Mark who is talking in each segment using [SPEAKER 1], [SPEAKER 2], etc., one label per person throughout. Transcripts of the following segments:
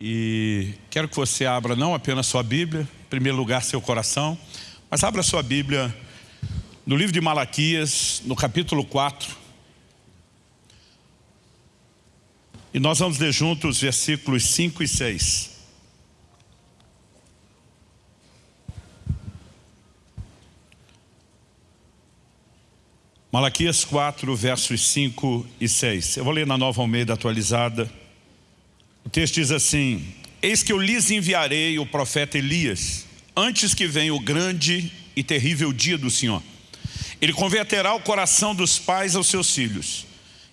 [SPEAKER 1] E quero que você abra não apenas sua Bíblia, em primeiro lugar seu coração, mas abra sua Bíblia no livro de Malaquias, no capítulo 4. E nós vamos ler juntos versículos 5 e 6. Malaquias 4, versos 5 e 6. Eu vou ler na Nova Almeida atualizada. O texto diz assim, Eis que eu lhes enviarei o profeta Elias, antes que venha o grande e terrível dia do Senhor. Ele converterá o coração dos pais aos seus filhos,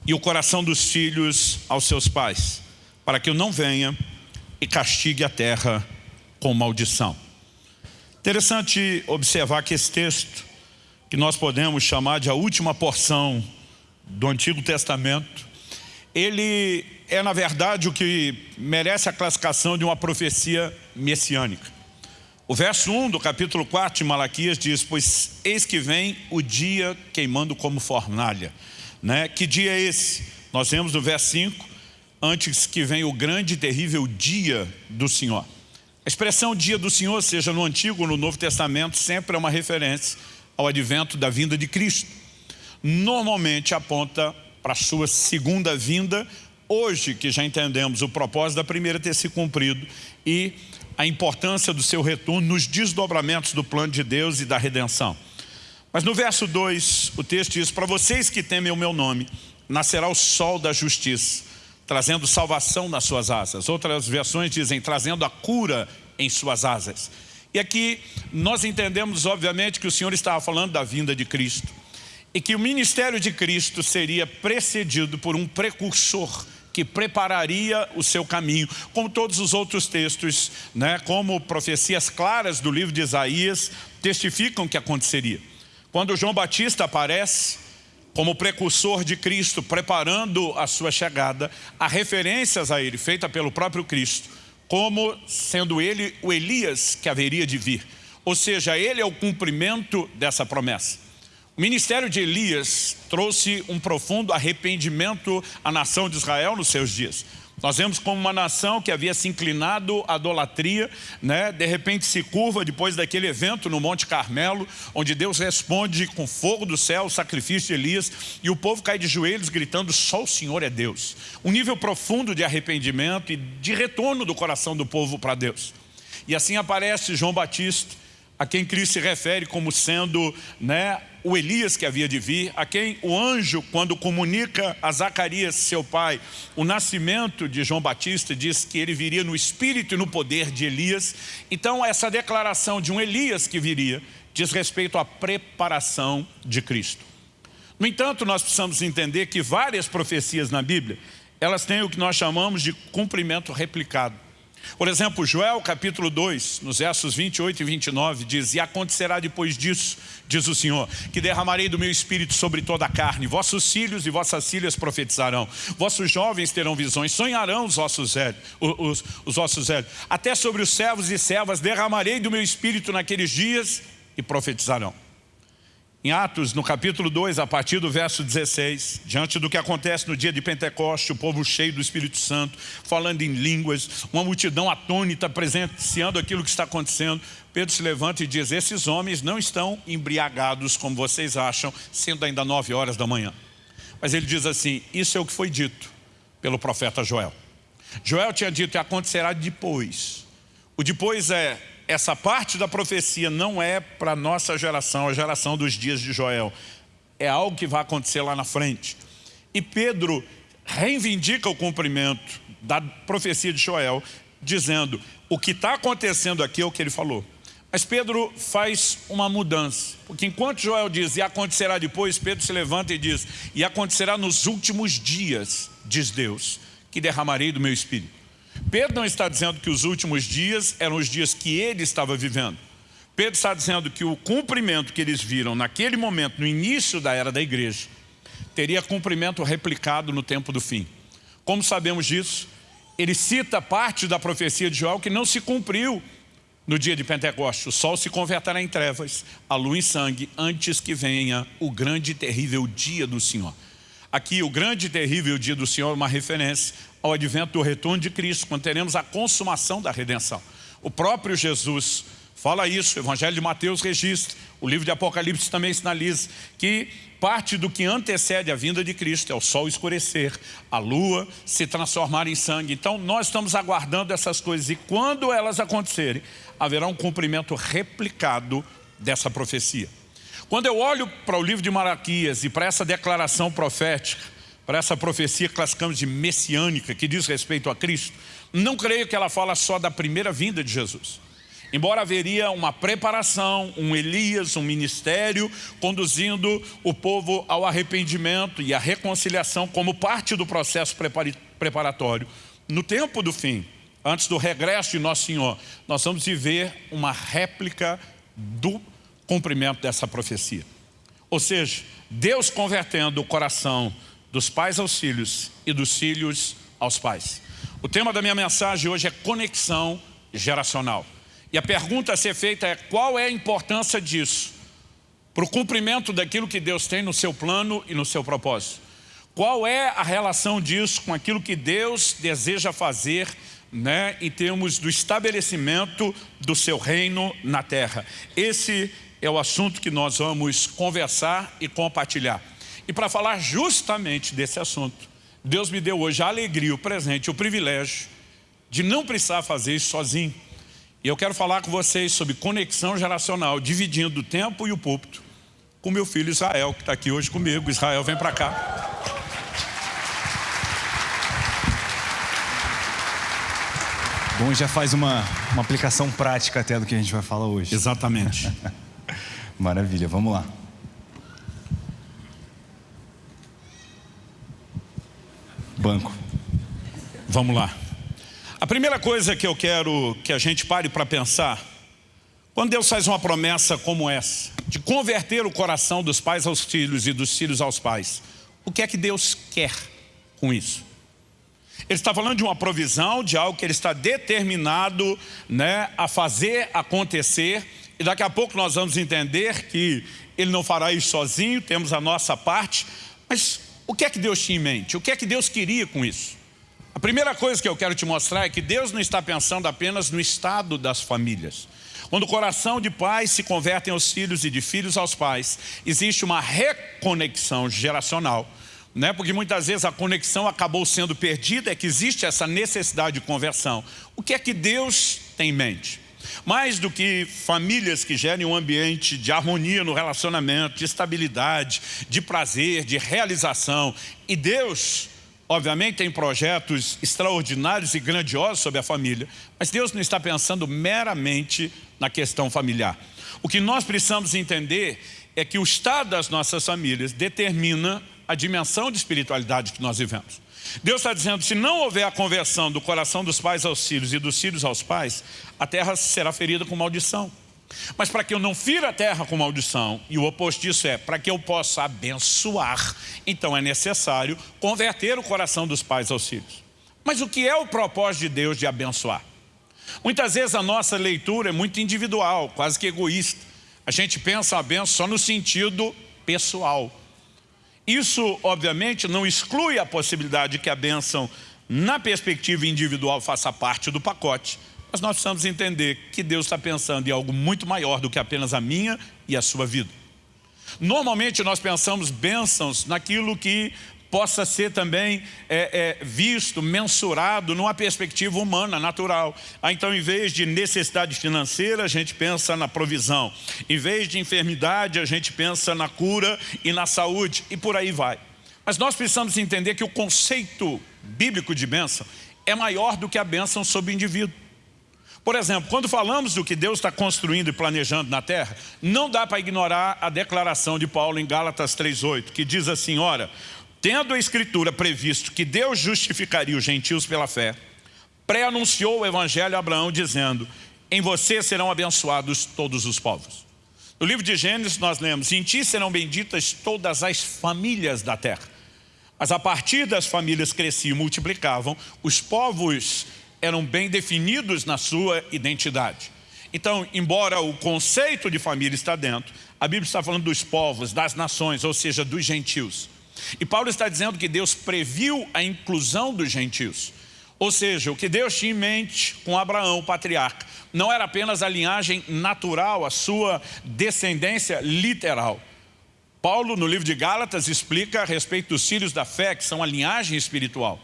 [SPEAKER 1] e o coração dos filhos aos seus pais, para que eu não venha e castigue a terra com maldição. Interessante observar que esse texto, que nós podemos chamar de a última porção do Antigo Testamento, ele é na verdade o que merece a classificação de uma profecia messiânica. O verso 1 do capítulo 4 de Malaquias diz, pois eis que vem o dia queimando como fornalha. Né? Que dia é esse? Nós vemos no verso 5, antes que venha o grande e terrível dia do Senhor. A expressão dia do Senhor, seja no Antigo ou no Novo Testamento, sempre é uma referência ao advento da vinda de Cristo. Normalmente aponta para a sua segunda vinda, hoje que já entendemos o propósito da primeira ter se cumprido e a importância do seu retorno nos desdobramentos do plano de Deus e da redenção. Mas no verso 2, o texto diz, para vocês que temem o meu nome, nascerá o sol da justiça, trazendo salvação nas suas asas. Outras versões dizem, trazendo a cura em suas asas. E aqui nós entendemos, obviamente, que o Senhor estava falando da vinda de Cristo e que o ministério de Cristo seria precedido por um precursor que prepararia o seu caminho, como todos os outros textos, né, como profecias claras do livro de Isaías testificam que aconteceria. Quando João Batista aparece como precursor de Cristo, preparando a sua chegada, há referências a ele, feita pelo próprio Cristo, como sendo ele o Elias que haveria de vir. Ou seja, ele é o cumprimento dessa promessa. O ministério de Elias trouxe um profundo arrependimento à nação de Israel nos seus dias. Nós vemos como uma nação que havia se inclinado à idolatria, né? de repente se curva depois daquele evento no Monte Carmelo, onde Deus responde com fogo do céu o sacrifício de Elias, e o povo cai de joelhos gritando, só o Senhor é Deus. Um nível profundo de arrependimento e de retorno do coração do povo para Deus. E assim aparece João Batista, a quem Cristo se refere como sendo né, o Elias que havia de vir, a quem o anjo, quando comunica a Zacarias, seu pai, o nascimento de João Batista, diz que ele viria no espírito e no poder de Elias. Então essa declaração de um Elias que viria, diz respeito à preparação de Cristo. No entanto, nós precisamos entender que várias profecias na Bíblia, elas têm o que nós chamamos de cumprimento replicado. Por exemplo, Joel capítulo 2, nos versos 28 e 29, diz, E acontecerá depois disso, diz o Senhor, que derramarei do meu espírito sobre toda a carne, vossos filhos e vossas filhas profetizarão, vossos jovens terão visões, sonharão os ossos velhos, os, os ossos velhos. Até sobre os servos e servas derramarei do meu espírito naqueles dias e profetizarão. Em Atos, no capítulo 2, a partir do verso 16, diante do que acontece no dia de Pentecoste, o povo cheio do Espírito Santo, falando em línguas, uma multidão atônita presenciando aquilo que está acontecendo, Pedro se levanta e diz, esses homens não estão embriagados como vocês acham, sendo ainda nove horas da manhã. Mas ele diz assim, isso é o que foi dito pelo profeta Joel. Joel tinha dito que acontecerá depois. O depois é essa parte da profecia não é para a nossa geração, a geração dos dias de Joel. É algo que vai acontecer lá na frente. E Pedro reivindica o cumprimento da profecia de Joel, dizendo, o que está acontecendo aqui é o que ele falou. Mas Pedro faz uma mudança, porque enquanto Joel diz, e acontecerá depois, Pedro se levanta e diz, e acontecerá nos últimos dias, diz Deus, que derramarei do meu Espírito. Pedro não está dizendo que os últimos dias eram os dias que ele estava vivendo. Pedro está dizendo que o cumprimento que eles viram naquele momento, no início da era da igreja, teria cumprimento replicado no tempo do fim. Como sabemos disso? Ele cita parte da profecia de Joel que não se cumpriu no dia de Pentecostes. O sol se converterá em trevas, a lua em sangue, antes que venha o grande e terrível dia do Senhor. Aqui, o grande e terrível dia do Senhor é uma referência ao advento do retorno de Cristo, quando teremos a consumação da redenção. O próprio Jesus fala isso, o Evangelho de Mateus registra, o livro de Apocalipse também sinaliza que parte do que antecede a vinda de Cristo é o sol escurecer, a lua se transformar em sangue. Então nós estamos aguardando essas coisas e quando elas acontecerem, haverá um cumprimento replicado dessa profecia. Quando eu olho para o livro de Malaquias e para essa declaração profética, para essa profecia que classificamos de messiânica, que diz respeito a Cristo, não creio que ela fala só da primeira vinda de Jesus. Embora haveria uma preparação, um Elias, um ministério, conduzindo o povo ao arrependimento e à reconciliação como parte do processo preparatório. No tempo do fim, antes do regresso de Nosso Senhor, nós vamos viver uma réplica do cumprimento dessa profecia. Ou seja, Deus convertendo o coração dos pais aos filhos e dos filhos aos pais. O tema da minha mensagem hoje é conexão geracional. E a pergunta a ser feita é qual é a importância disso para o cumprimento daquilo que Deus tem no seu plano e no seu propósito. Qual é a relação disso com aquilo que Deus deseja fazer né, em termos do estabelecimento do seu reino na terra? Esse é o assunto que nós vamos conversar e compartilhar. E para falar justamente desse assunto, Deus me deu hoje a alegria, o presente, o privilégio de não precisar fazer isso sozinho. E eu quero falar com vocês sobre conexão geracional, dividindo o tempo e o púlpito, com meu filho Israel, que está aqui hoje comigo. Israel, vem para cá.
[SPEAKER 2] Bom, já faz uma, uma aplicação prática até do que a gente vai falar hoje.
[SPEAKER 1] Exatamente.
[SPEAKER 2] Maravilha, vamos lá. Banco.
[SPEAKER 1] Vamos lá. A primeira coisa que eu quero que a gente pare para pensar, quando Deus faz uma promessa como essa, de converter o coração dos pais aos filhos e dos filhos aos pais, o que é que Deus quer com isso? Ele está falando de uma provisão, de algo que ele está determinado né, a fazer acontecer, e daqui a pouco nós vamos entender que ele não fará isso sozinho, temos a nossa parte, mas o que é que Deus tinha em mente? O que é que Deus queria com isso? A primeira coisa que eu quero te mostrar é que Deus não está pensando apenas no estado das famílias. Quando o coração de pais se convertem aos filhos e de filhos aos pais, existe uma reconexão geracional. Né? Porque muitas vezes a conexão acabou sendo perdida, é que existe essa necessidade de conversão. O que é que Deus tem em mente? Mais do que famílias que gerem um ambiente de harmonia no relacionamento, de estabilidade, de prazer, de realização. E Deus, obviamente, tem projetos extraordinários e grandiosos sobre a família, mas Deus não está pensando meramente na questão familiar. O que nós precisamos entender é que o estado das nossas famílias determina a dimensão de espiritualidade que nós vivemos. Deus está dizendo, se não houver a conversão do coração dos pais aos filhos e dos filhos aos pais, a terra será ferida com maldição. Mas para que eu não fira a terra com maldição, e o oposto disso é, para que eu possa abençoar, então é necessário converter o coração dos pais aos filhos. Mas o que é o propósito de Deus de abençoar? Muitas vezes a nossa leitura é muito individual, quase que egoísta. A gente pensa a benção só no sentido pessoal. Isso, obviamente, não exclui a possibilidade de que a bênção, na perspectiva individual, faça parte do pacote. Mas nós precisamos entender que Deus está pensando em algo muito maior do que apenas a minha e a sua vida. Normalmente nós pensamos bênçãos naquilo que possa ser também é, é, visto, mensurado numa perspectiva humana, natural. Ah, então, em vez de necessidade financeira, a gente pensa na provisão. Em vez de enfermidade, a gente pensa na cura e na saúde, e por aí vai. Mas nós precisamos entender que o conceito bíblico de bênção é maior do que a bênção sobre o indivíduo. Por exemplo, quando falamos do que Deus está construindo e planejando na terra, não dá para ignorar a declaração de Paulo em Gálatas 3,8, que diz assim, ora, Tendo a Escritura previsto que Deus justificaria os gentios pela fé, pré-anunciou o Evangelho a Abraão dizendo, em você serão abençoados todos os povos. No livro de Gênesis nós lemos, em ti serão benditas todas as famílias da terra. Mas a partir das famílias cresciam e multiplicavam, os povos eram bem definidos na sua identidade. Então, embora o conceito de família está dentro, a Bíblia está falando dos povos, das nações, ou seja, dos gentios. E Paulo está dizendo que Deus previu a inclusão dos gentios. Ou seja, o que Deus tinha em mente com Abraão, o patriarca, não era apenas a linhagem natural, a sua descendência literal. Paulo, no livro de Gálatas, explica a respeito dos filhos da fé, que são a linhagem espiritual.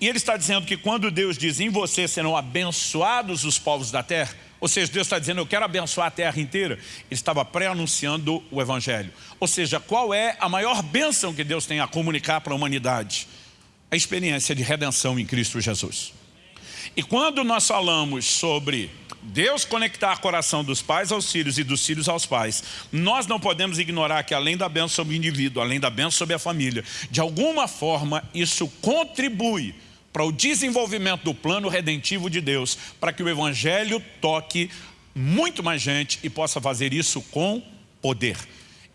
[SPEAKER 1] E ele está dizendo que quando Deus diz, em você serão abençoados os povos da terra, ou seja, Deus está dizendo, eu quero abençoar a terra inteira, ele estava pré-anunciando o Evangelho. Ou seja, qual é a maior bênção que Deus tem a comunicar para a humanidade? A experiência de redenção em Cristo Jesus. E quando nós falamos sobre Deus conectar o coração dos pais aos filhos e dos filhos aos pais, nós não podemos ignorar que além da bênção sobre o indivíduo, além da bênção sobre a família, de alguma forma isso contribui para o desenvolvimento do plano redentivo de Deus, para que o Evangelho toque muito mais gente e possa fazer isso com poder.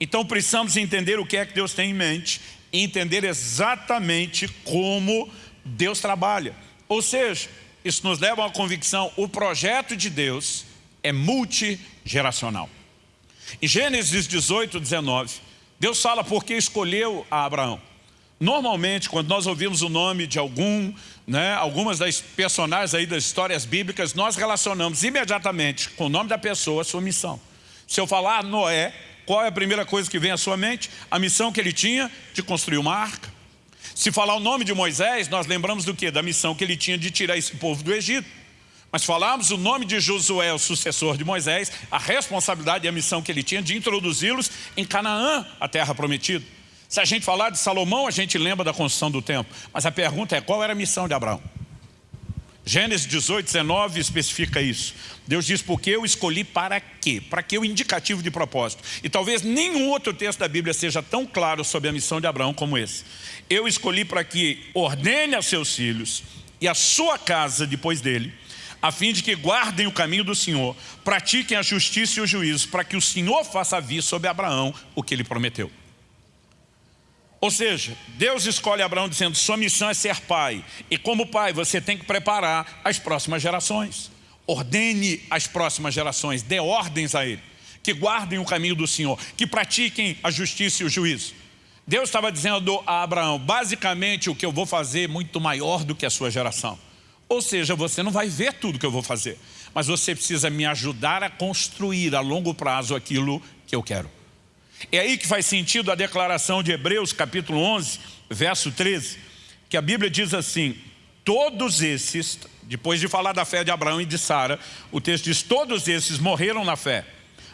[SPEAKER 1] Então precisamos entender o que é que Deus tem em mente e entender exatamente como Deus trabalha. Ou seja, isso nos leva a uma convicção, o projeto de Deus é multigeracional. Em Gênesis 18, 19, Deus fala por que escolheu a Abraão. Normalmente, quando nós ouvimos o nome de algum, né, algumas das personagens aí das histórias bíblicas, nós relacionamos imediatamente com o nome da pessoa a sua missão. Se eu falar Noé, qual é a primeira coisa que vem à sua mente? A missão que ele tinha de construir uma arca. Se falar o nome de Moisés, nós lembramos do que? Da missão que ele tinha de tirar esse povo do Egito. Mas falarmos o nome de Josué, o sucessor de Moisés, a responsabilidade e a missão que ele tinha de introduzi-los em Canaã, a terra prometida. Se a gente falar de Salomão, a gente lembra da construção do templo. Mas a pergunta é, qual era a missão de Abraão? Gênesis 18, 19 especifica isso. Deus diz, porque eu escolhi para quê? Para que o indicativo de propósito. E talvez nenhum outro texto da Bíblia seja tão claro sobre a missão de Abraão como esse. Eu escolhi para que ordene a seus filhos e a sua casa depois dele, a fim de que guardem o caminho do Senhor, pratiquem a justiça e o juízo, para que o Senhor faça vir sobre Abraão o que ele prometeu. Ou seja, Deus escolhe Abraão dizendo, sua missão é ser pai. E como pai, você tem que preparar as próximas gerações. Ordene as próximas gerações, dê ordens a ele. Que guardem o caminho do Senhor, que pratiquem a justiça e o juízo. Deus estava dizendo a Abraão, basicamente o que eu vou fazer é muito maior do que a sua geração. Ou seja, você não vai ver tudo que eu vou fazer, mas você precisa me ajudar a construir a longo prazo aquilo que eu quero. É aí que faz sentido a declaração de Hebreus capítulo 11, verso 13, que a Bíblia diz assim, todos esses, depois de falar da fé de Abraão e de Sara, o texto diz, todos esses morreram na fé,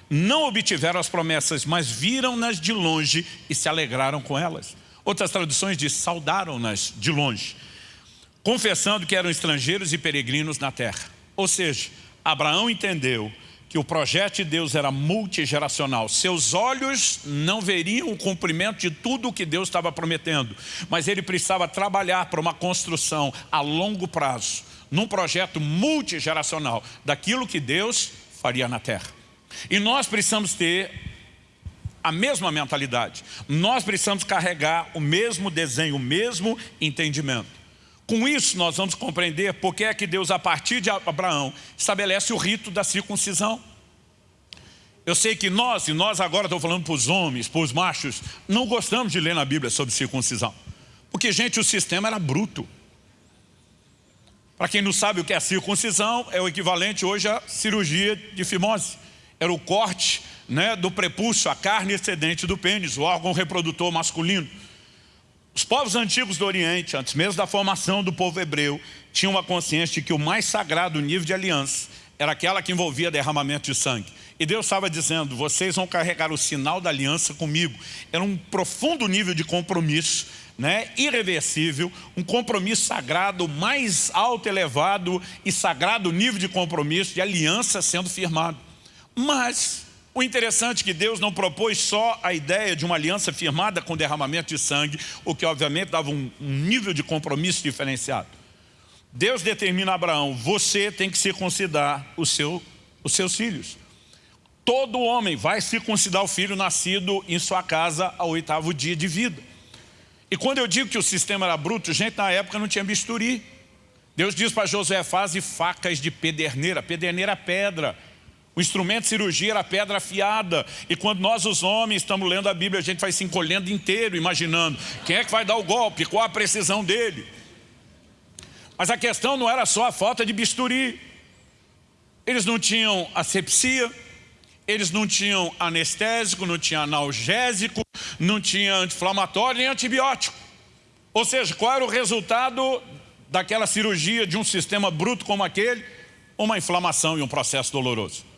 [SPEAKER 1] não obtiveram as promessas, mas viram-nas de longe e se alegraram com elas. Outras traduções diz, saudaram-nas de longe, confessando que eram estrangeiros e peregrinos na terra. Ou seja, Abraão entendeu que o projeto de Deus era multigeracional. Seus olhos não veriam o cumprimento de tudo o que Deus estava prometendo, mas ele precisava trabalhar para uma construção a longo prazo, num projeto multigeracional, daquilo que Deus faria na terra. E nós precisamos ter a mesma mentalidade. Nós precisamos carregar o mesmo desenho, o mesmo entendimento. Com isso nós vamos compreender porque é que Deus, a partir de Abraão, estabelece o rito da circuncisão. Eu sei que nós, e nós agora estou falando para os homens, para os machos, não gostamos de ler na Bíblia sobre circuncisão. Porque, gente, o sistema era bruto. Para quem não sabe o que é circuncisão, é o equivalente hoje à cirurgia de fimose. Era o corte né, do prepúcio, a carne excedente do pênis, o órgão reprodutor masculino. Os povos antigos do Oriente, antes mesmo da formação do povo hebreu, tinham uma consciência de que o mais sagrado nível de aliança era aquela que envolvia derramamento de sangue. E Deus estava dizendo, vocês vão carregar o sinal da aliança comigo. Era um profundo nível de compromisso, né, irreversível, um compromisso sagrado, mais alto, elevado e sagrado nível de compromisso, de aliança sendo firmado. Mas o interessante é que Deus não propôs só a ideia de uma aliança firmada com derramamento de sangue, o que obviamente dava um, nível de compromisso diferenciado. Deus determina a Abraão, você tem que circuncidar o seu, os seus filhos. Todo homem vai circuncidar o filho nascido em sua casa ao oitavo dia de vida. E quando eu digo que o sistema era bruto, gente, na época não tinha bisturi. Deus diz para Josué, faze facas de pederneira. Pederneira é pedra. O instrumento de cirurgia era pedra afiada. E quando nós, os homens, estamos lendo a Bíblia, a gente vai se encolhendo inteiro, imaginando quem é que vai dar o golpe, qual a precisão dele. Mas a questão não era só a falta de bisturi. Eles não tinham asepsia, eles não tinham anestésico, não tinham analgésico, não tinha anti-inflamatório nem antibiótico. Ou seja, qual era o resultado daquela cirurgia de um sistema bruto como aquele? Uma inflamação e um processo doloroso.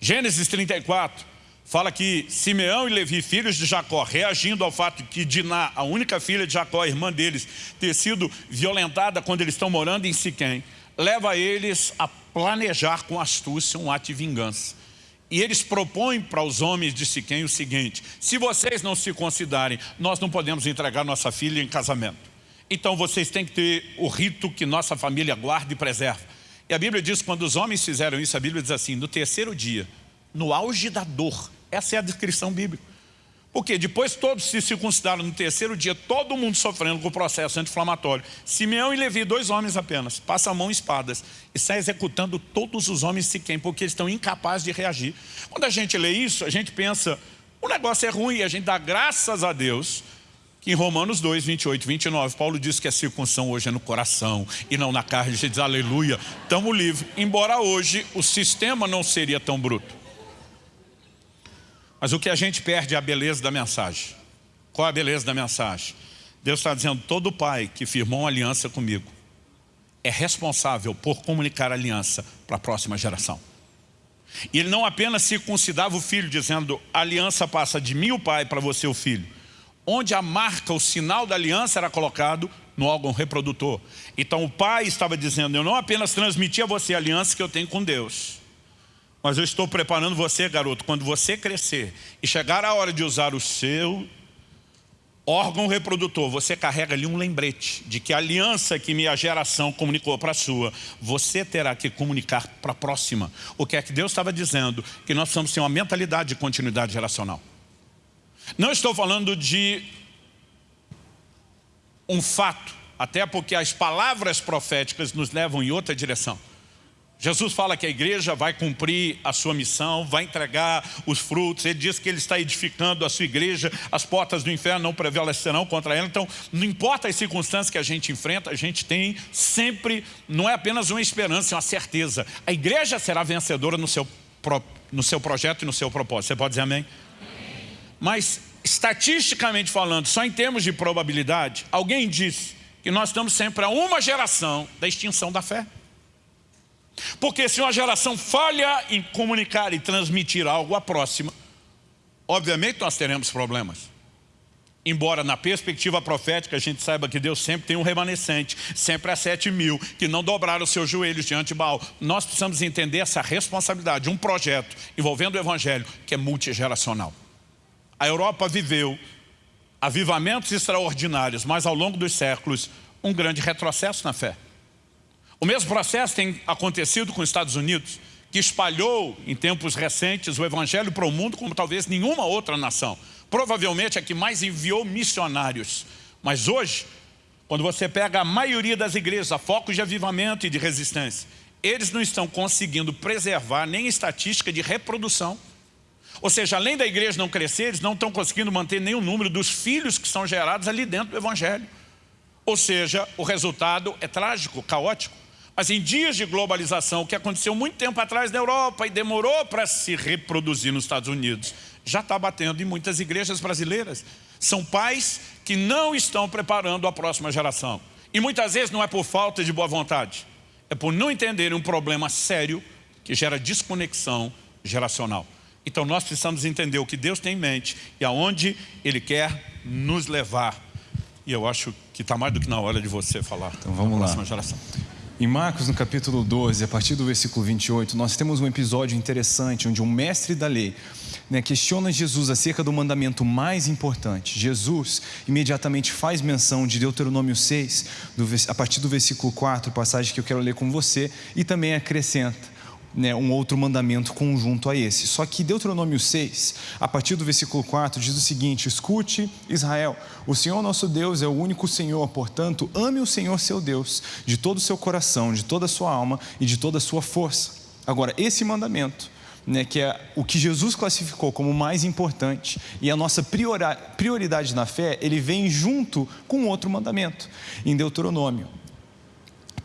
[SPEAKER 1] Gênesis 34 fala que Simeão e Levi, filhos de Jacó, reagindo ao fato que Diná, a única filha de Jacó, irmã deles, ter sido violentada quando eles estão morando em Siquém, leva eles a planejar com astúcia um ato de vingança. E eles propõem para os homens de Siquém o seguinte, se vocês não se considerem, nós não podemos entregar nossa filha em casamento. Então vocês têm que ter o rito que nossa família guarda e preserva. E a Bíblia diz, quando os homens fizeram isso, a Bíblia diz assim, no terceiro dia, no auge da dor, essa é a descrição bíblica. Porque depois todos se circuncidaram no terceiro dia, todo mundo sofrendo com o processo anti-inflamatório. Simeão e Levi, dois homens apenas, passam a mão espadas e saem executando todos os homens Siquém, porque eles estão incapazes de reagir. Quando a gente lê isso, a gente pensa, o negócio é ruim, a gente dá graças a Deus em Romanos 2, 28 29, Paulo diz que a circunção hoje é no coração e não na carne. A gente diz, aleluia, estamos livres. Embora hoje o sistema não seria tão bruto. Mas o que a gente perde é a beleza da mensagem. Qual é a beleza da mensagem? Deus está dizendo, todo pai que firmou uma aliança comigo é responsável por comunicar a aliança para a próxima geração. E ele não apenas circuncidava o filho, dizendo, a aliança passa de mim o pai para você o filho. Onde a marca, o sinal da aliança era colocado no órgão reprodutor. Então o pai estava dizendo, eu não apenas transmiti a você a aliança que eu tenho com Deus, mas eu estou preparando você, garoto, quando você crescer e chegar a hora de usar o seu órgão reprodutor, você carrega ali um lembrete de que a aliança que minha geração comunicou para a sua, você terá que comunicar para a próxima. O que é que Deus estava dizendo? Que nós precisamos ter uma mentalidade de continuidade geracional. Não estou falando de um fato, até porque as palavras proféticas nos levam em outra direção. Jesus fala que a igreja vai cumprir a sua missão, vai entregar os frutos. Ele diz que ele está edificando a sua igreja, as portas do inferno não prevalecerão contra ela. Então, não importa as circunstâncias que a gente enfrenta, a gente tem sempre, não é apenas uma esperança, é uma certeza. A igreja será vencedora no seu, no seu projeto e no seu propósito. Você pode dizer amém? amém. Mas, estatisticamente falando, só em termos de probabilidade, alguém disse que nós estamos sempre a uma geração da extinção da fé. Porque se uma geração falha em comunicar e transmitir algo à próxima, obviamente nós teremos problemas. Embora na perspectiva profética a gente saiba que Deus sempre tem um remanescente, sempre há sete mil que não dobraram seus joelhos diante de Baal. Nós precisamos entender essa responsabilidade, um projeto envolvendo o Evangelho que é multigeracional. A Europa viveu avivamentos extraordinários, mas ao longo dos séculos um grande retrocesso na fé. O mesmo processo tem acontecido com os Estados Unidos, que espalhou em tempos recentes o Evangelho para o mundo como talvez nenhuma outra nação. Provavelmente é que mais enviou missionários. Mas hoje, quando você pega a maioria das igrejas a foco de avivamento e de resistência, eles não estão conseguindo preservar nem estatística de reprodução. Ou seja, além da igreja não crescer, eles não estão conseguindo manter nenhum número dos filhos que são gerados ali dentro do Evangelho. Ou seja, o resultado é trágico, caótico. Mas em dias de globalização, o que aconteceu muito tempo atrás na Europa e demorou para se reproduzir nos Estados Unidos, já está batendo em muitas igrejas brasileiras. São pais que não estão preparando a próxima geração. E muitas vezes não é por falta de boa vontade, é por não entenderem um problema sério que gera desconexão geracional. Então nós precisamos entender o que Deus tem em mente e aonde Ele quer nos levar. E eu acho que está mais do que na hora de você falar.
[SPEAKER 2] Então vamos lá. Geração. Em Marcos, no capítulo 12, a partir do versículo 28, nós temos um episódio interessante onde um mestre da lei né, questiona Jesus acerca do mandamento mais importante. Jesus imediatamente faz menção de Deuteronômio 6, do, a partir do versículo 4, passagem que eu quero ler com você, e também acrescenta né, um outro mandamento conjunto a esse. Só que Deuteronômio 6, a partir do versículo 4, diz o seguinte: Escute, Israel, o Senhor nosso Deus é o único Senhor, portanto, ame o Senhor seu Deus de todo o seu coração, de toda a sua alma e de toda a sua força. Agora, esse mandamento, né, que é o que Jesus classificou como mais importante e a nossa prioridade na fé, ele vem junto com outro mandamento, em Deuteronômio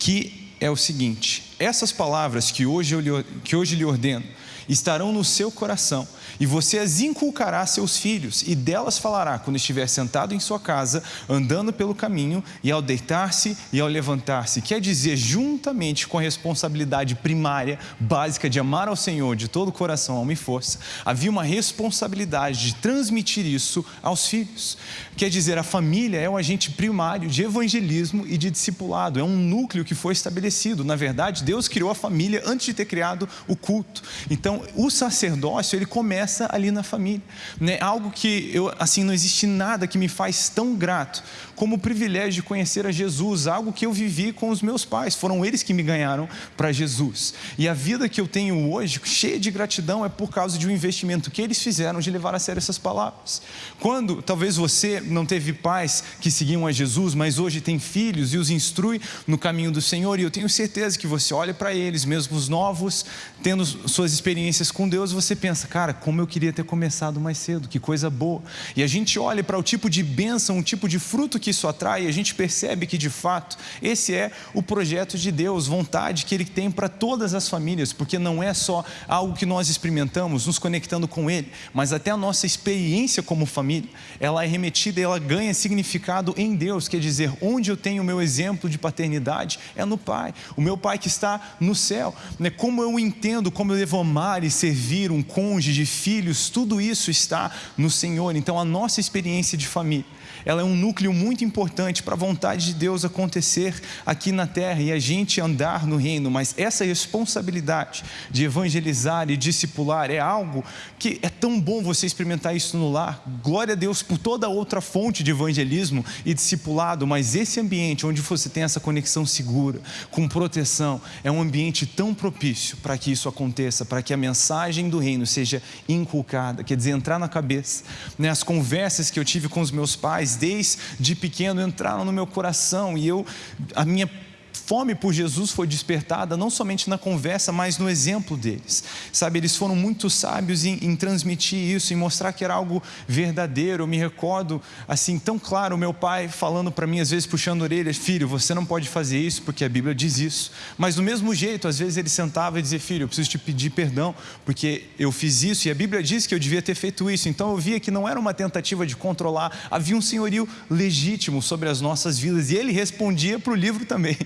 [SPEAKER 2] que é o seguinte: essas palavras que hoje, eu lhe, que hoje lhe ordeno estarão no seu coração e você as inculcará a seus filhos, e delas falará quando estiver sentado em sua casa, andando pelo caminho, e ao deitar-se e ao levantar-se. Quer dizer, juntamente com a responsabilidade primária, básica de amar ao Senhor de todo o coração, alma e força, havia uma responsabilidade de transmitir isso aos filhos. Quer dizer, a família é o agente primário de evangelismo e de discipulado, é um núcleo que foi estabelecido. Na verdade, Deus criou a família antes de ter criado o culto. Então, o sacerdócio, ele começa ali na família. Né? Algo que eu, assim, não existe nada que me faz tão grato como o privilégio de conhecer a Jesus, algo que eu vivi com os meus pais, foram eles que me ganharam para Jesus. E a vida que eu tenho hoje, cheia de gratidão, é por causa de um investimento que eles fizeram de levar a sério essas palavras. Quando talvez você não teve pais que seguiam a Jesus, mas hoje tem filhos e os instrui no caminho do Senhor, e eu tenho certeza que você olha para eles, mesmo os novos, tendo suas experiências com Deus, você pensa, cara, como eu queria ter começado mais cedo, que coisa boa. E a gente olha para o tipo de bênção, o tipo de fruto que isso atrai, a gente percebe que de fato esse é o projeto de Deus, vontade que Ele tem para todas as famílias, porque não é só algo que nós experimentamos, nos conectando com Ele, mas até a nossa experiência como família, ela é remetida e ela ganha significado em Deus, quer dizer, onde eu tenho o meu exemplo de paternidade é no Pai, o meu Pai que está no céu, né? como eu entendo, como eu devo amar e servir um cônjuge, filhos, tudo isso está no Senhor, então a nossa experiência de família ela é um núcleo muito importante para a vontade de Deus acontecer aqui na terra e a gente andar no reino, mas essa responsabilidade de evangelizar e discipular é algo que é tão bom você experimentar isso no lar. Glória a Deus por toda outra fonte de evangelismo e discipulado, mas esse ambiente onde você tem essa conexão segura, com proteção, é um ambiente tão propício para que isso aconteça, para que a mensagem do reino seja inculcada, quer dizer, entrar na cabeça. Né? As conversas que eu tive com os meus pais, desde pequeno entraram no meu coração e eu, a minha fome por Jesus foi despertada não somente na conversa, mas no exemplo deles. Sabe, eles foram muito sábios em, em transmitir isso, em mostrar que era algo verdadeiro. Eu me recordo, assim, tão claro, meu pai falando para mim, às vezes puxando orelhas: Filho, você não pode fazer isso porque a Bíblia diz isso. Mas do mesmo jeito, às vezes ele sentava e dizia: Filho, eu preciso te pedir perdão porque eu fiz isso e a Bíblia diz que eu devia ter feito isso. Então eu via que não era uma tentativa de controlar, havia um senhorio legítimo sobre as nossas vidas e ele respondia para o livro também.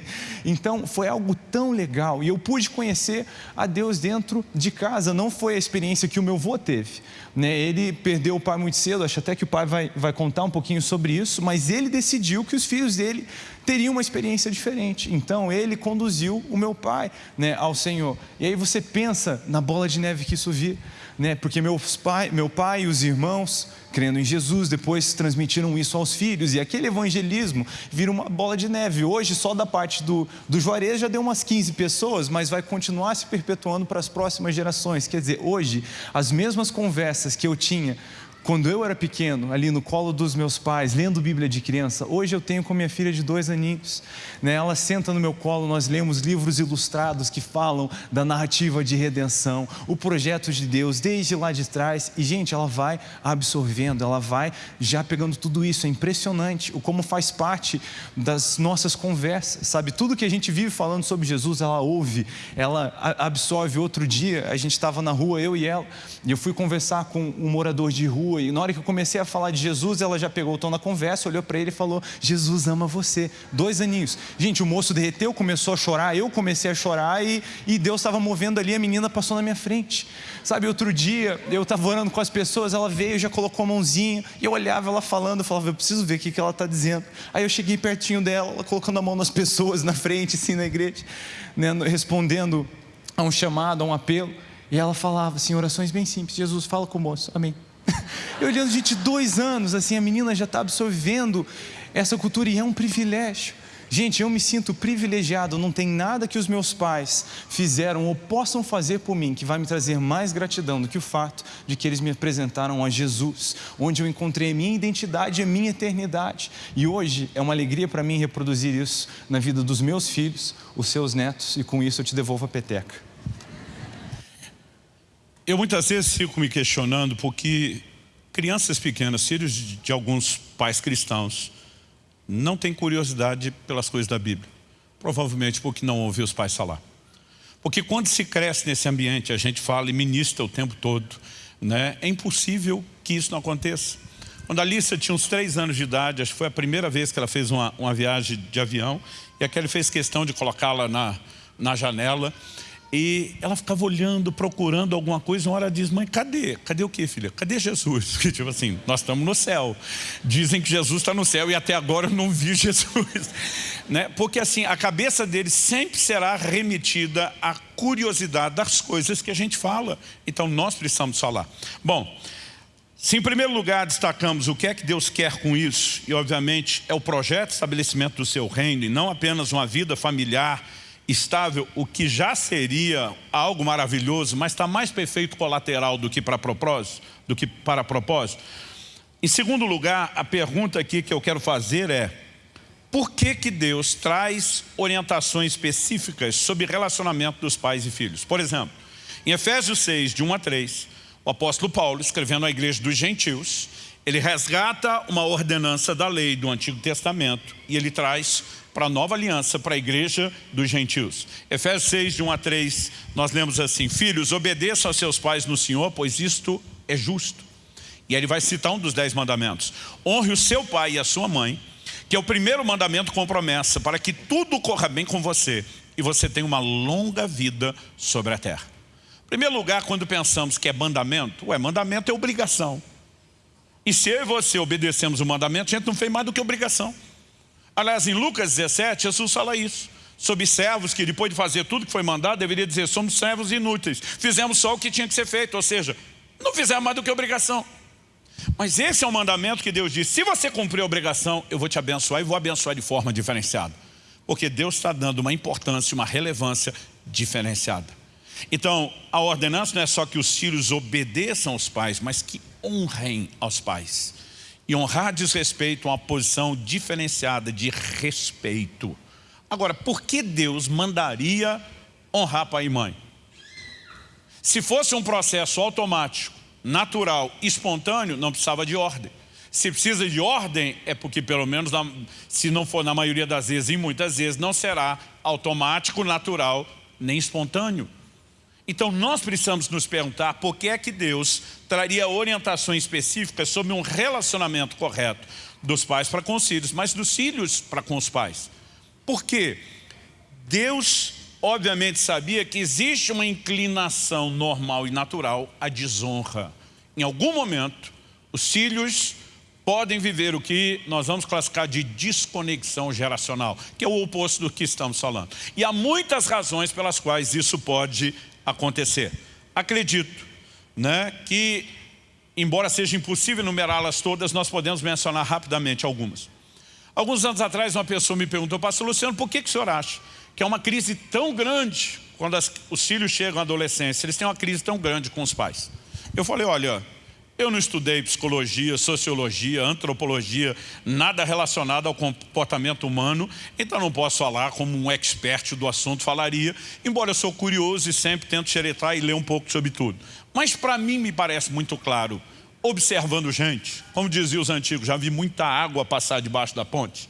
[SPEAKER 2] Então foi algo tão legal e eu pude conhecer a Deus dentro de casa. Não foi a experiência que o meu avô teve. Né? Ele perdeu o pai muito cedo, acho até que o pai vai, vai contar um pouquinho sobre isso, mas ele decidiu que os filhos dele teriam uma experiência diferente. Então ele conduziu o meu pai né, ao Senhor. E aí você pensa na bola de neve que isso vira né? porque meus pai, meu pai e os irmãos, crendo em Jesus, depois transmitiram isso aos filhos, e aquele evangelismo vira uma bola de neve. Hoje, só da parte do, do Juarez já deu umas 15 pessoas, mas vai continuar se perpetuando para as próximas gerações. Quer dizer, hoje, as mesmas conversas que eu tinha quando eu era pequeno, ali no colo dos meus pais, lendo Bíblia de criança, hoje eu tenho com minha filha de dois aninhos. Né? Ela senta no meu colo, nós lemos livros ilustrados que falam da narrativa de redenção, o projeto de Deus, desde lá de trás. E, gente, ela vai absorvendo, ela vai já pegando tudo isso. É impressionante o como faz parte das nossas conversas, sabe? Tudo que a gente vive falando sobre Jesus, ela ouve, ela absorve. Outro dia, a gente estava na rua, eu e ela, e eu fui conversar com um morador de rua E na hora que eu comecei a falar de Jesus, ela já pegou o tom na conversa, olhou para ele e falou: Jesus ama você. Dois aninhos. Gente, o moço derreteu, começou a chorar, eu comecei a chorar e, e Deus estava movendo ali, a menina passou na minha frente. Sabe, outro dia eu estava orando com as pessoas, ela veio, já colocou a mãozinha, e eu olhava ela falando, eu falava: Eu preciso ver o que, que ela está dizendo. Aí eu cheguei pertinho dela, ela colocando a mão nas pessoas na frente, assim, na igreja, né, respondendo a um chamado, a um apelo. E ela falava assim, orações bem simples: Jesus, fala com o moço, amém. Eu olhando, gente, dois anos, assim, a menina já está absorvendo essa cultura e é um privilégio. Gente, eu me sinto privilegiado, não tem nada que os meus pais fizeram ou possam fazer por mim que vai me trazer mais gratidão do que o fato de que eles me apresentaram a Jesus, onde eu encontrei a minha identidade e a minha eternidade. E hoje é uma alegria para mim reproduzir isso na vida dos meus filhos, os seus netos, e com isso eu te devolvo a peteca.
[SPEAKER 1] Eu muitas vezes fico me questionando porque crianças pequenas, filhos de alguns pais cristãos, não têm curiosidade pelas coisas da Bíblia. Provavelmente porque não ouviu os pais falar. Porque quando se cresce nesse ambiente, a gente fala e ministra o tempo todo, né? é impossível que isso não aconteça. Quando a Alissa tinha uns três anos de idade, acho que foi a primeira vez que ela fez uma, uma viagem de avião, e a Kelly fez questão de colocá-la na, na janela, e ela ficava olhando, procurando alguma coisa, uma hora diz, mãe, cadê? Cadê o que, filha? Cadê Jesus? Porque, tipo assim, nós estamos no céu. Dizem que Jesus está no céu e até agora eu não vi Jesus. né? Porque assim, a cabeça dele sempre será remetida à curiosidade das coisas que a gente fala. Então nós precisamos falar. Bom, se em primeiro lugar destacamos o que é que Deus quer com isso, e obviamente é o projeto de estabelecimento do seu reino, e não apenas uma vida familiar, estável, o que já seria algo maravilhoso, mas está mais perfeito colateral do que para propósito, do que para propósito. Em segundo lugar, a pergunta aqui que eu quero fazer é: por que que Deus traz orientações específicas sobre relacionamento dos pais e filhos? Por exemplo, em Efésios 6, de 1 a 3, o apóstolo Paulo, escrevendo à igreja dos gentios, ele resgata uma ordenança da lei do Antigo Testamento e ele traz para a nova aliança, para a igreja dos gentios. Efésios 6, de 1 a 3, nós lemos assim, Filhos, obedeçam aos seus pais no Senhor, pois isto é justo. E ele vai citar um dos dez mandamentos. Honre o seu pai e a sua mãe, que é o primeiro mandamento com promessa, para que tudo corra bem com você e você tenha uma longa vida sobre a terra. Em primeiro lugar, quando pensamos que é mandamento, ué, mandamento é obrigação. E se eu e você obedecemos o mandamento, a gente não fez mais do que obrigação. Aliás, em Lucas 17, Jesus fala isso. Sobre servos que depois de fazer tudo que foi mandado, deveria dizer, somos servos inúteis. Fizemos só o que tinha que ser feito, ou seja, não fizemos mais do que obrigação. Mas esse é o mandamento que Deus diz, se você cumprir a obrigação, eu vou te abençoar e vou abençoar de forma diferenciada. Porque Deus está dando uma importância, uma relevância diferenciada. Então, a ordenança não é só que os filhos obedeçam aos pais, mas que honrem aos pais. E honrar diz respeito a uma posição diferenciada de respeito. Agora, por que Deus mandaria honrar pai e mãe? Se fosse um processo automático, natural, espontâneo, não precisava de ordem. Se precisa de ordem, é porque pelo menos, se não for na maioria das vezes e muitas vezes, não será automático, natural, nem espontâneo. Então nós precisamos nos perguntar por que é que Deus traria orientações específicas sobre um relacionamento correto dos pais para com os filhos, mas dos filhos para com os pais. Por quê? Deus obviamente sabia que existe uma inclinação normal e natural à desonra. Em algum momento, os filhos podem viver o que nós vamos classificar de desconexão geracional, que é o oposto do que estamos falando. E há muitas razões pelas quais isso pode acontecer. Acredito né, que, embora seja impossível enumerá-las todas, nós podemos mencionar rapidamente algumas. Alguns anos atrás, uma pessoa me perguntou, pastor Luciano, por que, que o senhor acha que é uma crise tão grande quando as, os filhos chegam à adolescência? Eles têm uma crise tão grande com os pais. Eu falei, olha, eu não estudei psicologia, sociologia, antropologia, nada relacionado ao comportamento humano, então não posso falar como um expert do assunto falaria, embora eu sou curioso e sempre tento xeretar e ler um pouco sobre tudo. Mas para mim me parece muito claro, observando gente, como diziam os antigos, já vi muita água passar debaixo da ponte,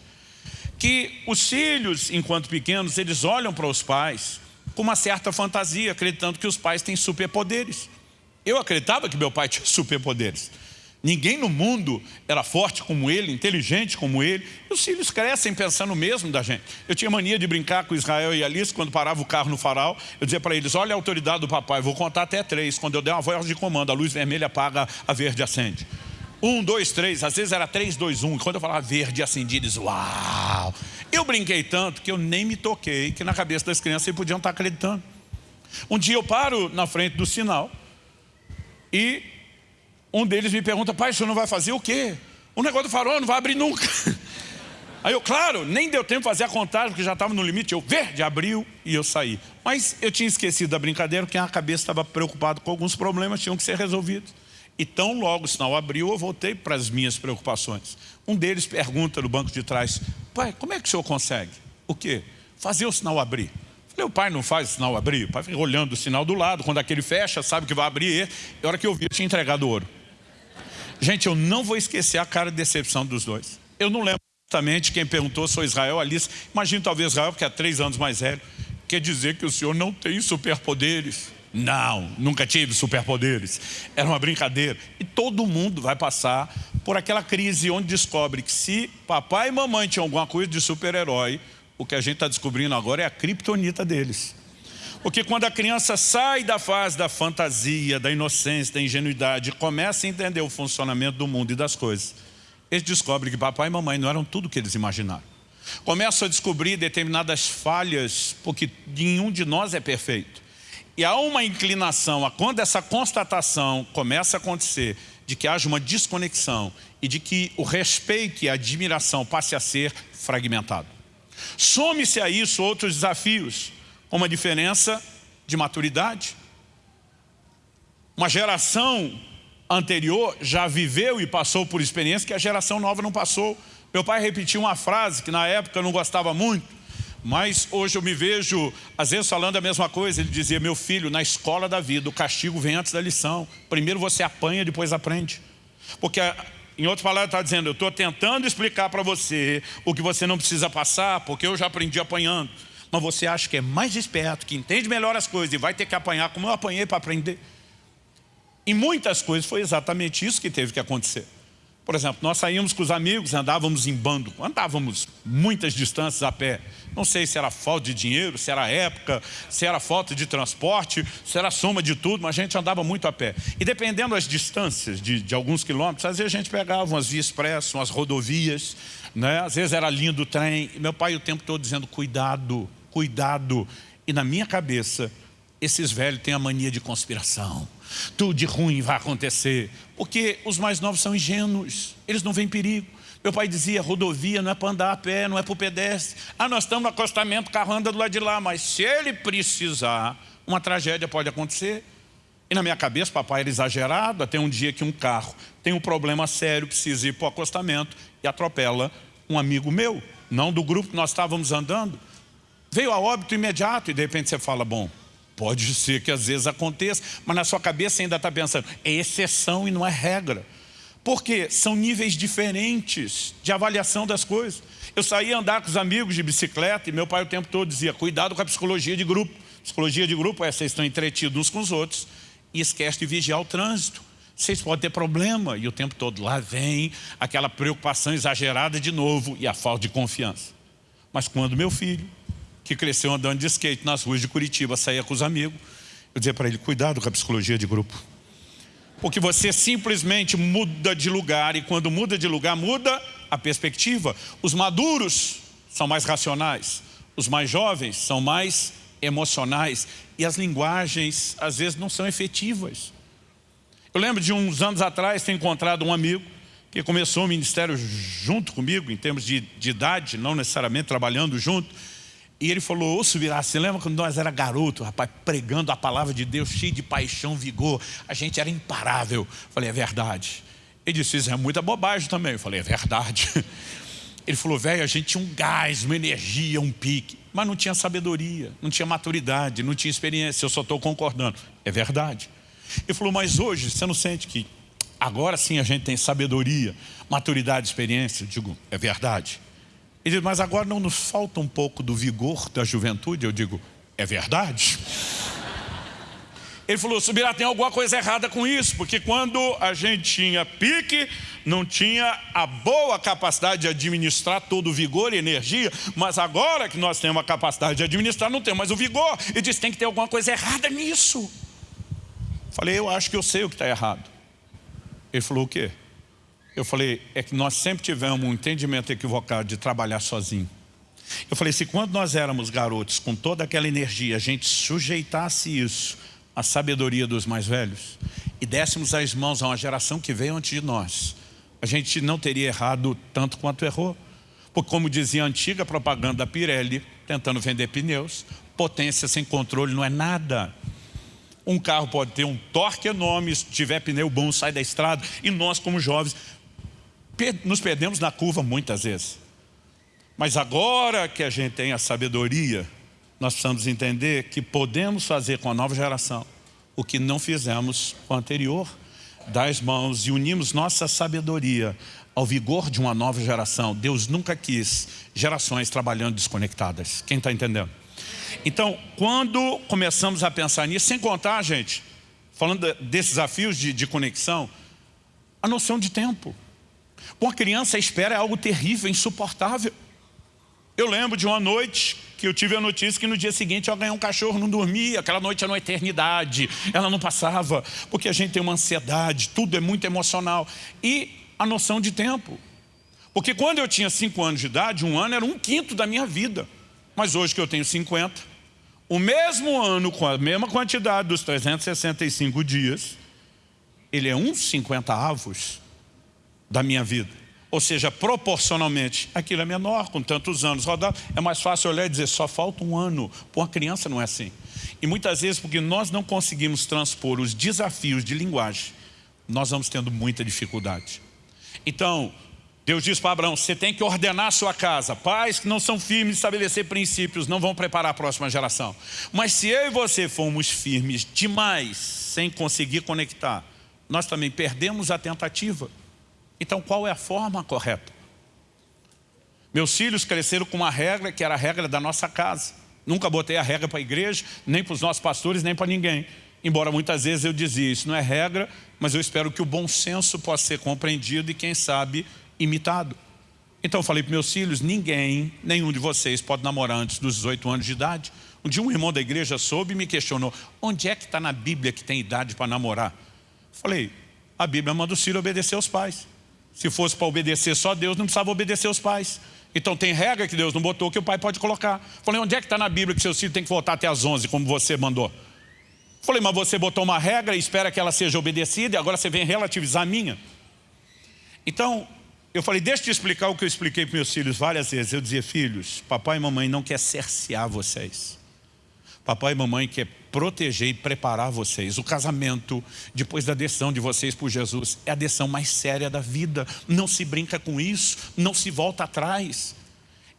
[SPEAKER 1] que os filhos, enquanto pequenos, eles olham para os pais com uma certa fantasia, acreditando que os pais têm superpoderes. Eu acreditava que meu pai tinha superpoderes. Ninguém no mundo era forte como ele, inteligente como ele. E os filhos crescem pensando o mesmo da gente. Eu tinha mania de brincar com Israel e Alice quando parava o carro no farol. Eu dizia para eles, olha a autoridade do papai, vou contar até três. Quando eu der uma voz de comando, a luz vermelha apaga, a verde acende. Um, dois, três, às vezes era três, dois, um. E quando eu falava verde acendi, eles, uau! Eu brinquei tanto que eu nem me toquei que na cabeça das crianças eles podiam estar acreditando. Um dia eu paro na frente do sinal e um deles me pergunta, pai, o senhor não vai fazer o quê? O negócio do farol não vai abrir nunca. Aí eu, claro, nem deu tempo de fazer a contagem, porque já estava no limite. Eu, verde, abriu e eu saí. Mas eu tinha esquecido da brincadeira, porque a cabeça estava preocupado com alguns problemas, tinham que ser resolvidos. E tão logo o sinal abriu, eu voltei para as minhas preocupações. Um deles pergunta no banco de trás, pai, como é que o senhor consegue? O quê? Fazer o sinal abrir. Meu pai não faz o sinal abrir, o pai fica olhando o sinal do lado, quando aquele fecha, sabe que vai abrir, e a hora que eu vi, eu tinha entregado ouro. Gente, eu não vou esquecer a cara de decepção dos dois. Eu não lembro Justamente quem perguntou sou Israel, Alice. Imagina talvez Israel, que é três anos mais velho. Quer dizer que o senhor não tem superpoderes. Não, nunca tive superpoderes. Era uma brincadeira. E todo mundo vai passar por aquela crise onde descobre que se papai e mamãe tinham alguma coisa de super-herói, o que a gente está descobrindo agora é a criptonita deles. Porque quando a criança sai da fase da fantasia, da inocência, da ingenuidade, começa a entender o funcionamento do mundo e das coisas, eles descobrem que papai e mamãe não eram tudo o que eles imaginaram. Começam a descobrir determinadas falhas, porque nenhum de nós é perfeito. E há uma inclinação a quando essa constatação começa a acontecer, de que haja uma desconexão e de que o respeito e a admiração passe a ser fragmentado. Some-se a isso outros desafios, como a diferença de maturidade. Uma geração anterior já viveu e passou por experiência que a geração nova não passou. Meu pai repetiu uma frase que na época eu não gostava muito, mas hoje eu me vejo, às vezes, falando a mesma coisa. Ele dizia, meu filho, na escola da vida, o castigo vem antes da lição. Primeiro você apanha, depois aprende. Porque, em outras palavras, está dizendo, eu estou tentando explicar para você o que você não precisa passar, porque eu já aprendi apanhando. Mas você acha que é mais esperto, que entende melhor as coisas e vai ter que apanhar como eu apanhei para aprender. Em muitas coisas foi exatamente isso que teve que acontecer. Por exemplo, nós saímos com os amigos, andávamos em bando, andávamos muitas distâncias a pé. Não sei se era falta de dinheiro, se era época, se era falta de transporte, se era soma de tudo, mas a gente andava muito a pé. E dependendo das distâncias de, de alguns quilômetros, às vezes a gente pegava umas vias expressas, umas rodovias, né? às vezes era linha do trem. E meu pai o tempo todo dizendo, cuidado, cuidado. E na minha cabeça, esses velhos têm a mania de conspiração tudo de ruim vai acontecer. Porque os mais novos são ingênuos, eles não veem perigo. Meu pai dizia, rodovia não é para andar a pé, não é para o pedestre. Ah, nós estamos no acostamento, o carro anda do lado de lá, mas se ele precisar, uma tragédia pode acontecer. E na minha cabeça, papai era exagerado, até um dia que um carro tem um problema sério, precisa ir para o acostamento e atropela um amigo meu, não do grupo que nós estávamos andando. Veio a óbito imediato e de repente você fala, bom, Pode ser que às vezes aconteça, mas na sua cabeça ainda está pensando, é exceção e não é regra. Porque são níveis diferentes de avaliação das coisas. Eu saía andar com os amigos de bicicleta e meu pai o tempo todo dizia, cuidado com a psicologia de grupo. Psicologia de grupo é, vocês estão entretidos uns com os outros e esquece de vigiar o trânsito. Vocês podem ter problema e o tempo todo lá vem aquela preocupação exagerada de novo e a falta de confiança. Mas quando meu filho que cresceu andando de skate nas ruas de Curitiba, saía com os amigos. Eu dizia para ele, cuidado com a psicologia de grupo. Porque você simplesmente muda de lugar e quando muda de lugar, muda a perspectiva. Os maduros são mais racionais, os mais jovens são mais emocionais e as linguagens às vezes não são efetivas. Eu lembro de uns anos atrás ter encontrado um amigo que começou o ministério junto comigo, em termos de, de idade, não necessariamente trabalhando junto, e ele falou, ô Subirá, você lembra quando nós era garoto, rapaz, pregando a palavra de Deus, cheio de paixão, vigor, a gente era imparável. Eu falei, é verdade. Ele disse, isso é muita bobagem também. Eu falei, é verdade. Ele falou, velho, a gente tinha um gás, uma energia, um pique, mas não tinha sabedoria, não tinha maturidade, não tinha experiência, eu só estou concordando. É verdade. Ele falou, mas hoje você não sente que agora sim a gente tem sabedoria, maturidade, experiência? Eu digo, é verdade. Ele diz, mas agora não nos falta um pouco do vigor da juventude? Eu digo, é verdade? Ele falou, Subirá, tem alguma coisa errada com isso, porque quando a gente tinha pique, não tinha a boa capacidade de administrar todo o vigor e energia, mas agora que nós temos a capacidade de administrar, não temos mais o vigor. Ele disse, tem que ter alguma coisa errada nisso. Falei, eu acho que eu sei o que está errado. Ele falou, o quê? Eu falei, é que nós sempre tivemos um entendimento equivocado de trabalhar sozinho. Eu falei, se quando nós éramos garotos, com toda aquela energia, a gente sujeitasse isso à sabedoria dos mais velhos e dessemos as mãos a uma geração que veio antes de nós, a gente não teria errado tanto quanto errou. Porque como dizia a antiga propaganda da Pirelli, tentando vender pneus, potência sem controle não é nada. Um carro pode ter um torque enorme, se tiver pneu bom, sai da estrada, e nós como jovens nos perdemos na curva muitas vezes. Mas agora que a gente tem a sabedoria, nós precisamos entender que podemos fazer com a nova geração o que não fizemos com a anterior. Dar as mãos e unimos nossa sabedoria ao vigor de uma nova geração. Deus nunca quis gerações trabalhando desconectadas. Quem está entendendo? Então, quando começamos a pensar nisso, sem contar, gente, falando desses desafios de, de conexão, a noção de tempo. Uma criança espera é algo terrível, insuportável. Eu lembro de uma noite que eu tive a notícia que no dia seguinte eu ganhei um cachorro, não dormia, aquela noite era uma eternidade, ela não passava, porque a gente tem uma ansiedade, tudo é muito emocional. E a noção de tempo. Porque quando eu tinha 5 anos de idade, um ano era um quinto da minha vida. Mas hoje que eu tenho 50, o mesmo ano com a mesma quantidade dos 365 dias, ele é uns 50 avos da minha vida. Ou seja, proporcionalmente, aquilo é menor, com tantos anos rodados. É mais fácil olhar e dizer, só falta um ano. Para uma criança não é assim. E muitas vezes, porque nós não conseguimos transpor os desafios de linguagem, nós vamos tendo muita dificuldade. Então, Deus diz para Abraão, você tem que ordenar a sua casa. Pais que não são firmes estabelecer princípios não vão preparar a próxima geração. Mas se eu e você formos firmes demais, sem conseguir conectar, nós também perdemos a tentativa. Então qual é a forma correta? Meus filhos cresceram com uma regra que era a regra da nossa casa. Nunca botei a regra para a igreja, nem para os nossos pastores, nem para ninguém. Embora muitas vezes eu dizia, isso não é regra, mas eu espero que o bom senso possa ser compreendido e quem sabe imitado. Então eu falei para meus filhos, ninguém, nenhum de vocês pode namorar antes dos 18 anos de idade. Um dia um irmão da igreja soube e me questionou, onde é que está na Bíblia que tem idade para namorar? Falei, a Bíblia manda o filho obedecer aos pais. Se fosse para obedecer só Deus, não precisava obedecer aos pais. Então tem regra que Deus não botou que o pai pode colocar. Falei, onde é que está na Bíblia que seu filho tem que voltar até as 11, como você mandou? Falei, mas você botou uma regra e espera que ela seja obedecida e agora você vem relativizar a minha. Então, eu falei, deixa eu te explicar o que eu expliquei para meus filhos várias vezes. Eu dizia, filhos, papai e mamãe não quer cercear vocês. Papai e mamãe quer proteger e preparar vocês. O casamento, depois da decisão de vocês por Jesus, é a decisão mais séria da vida. Não se brinca com isso, não se volta atrás.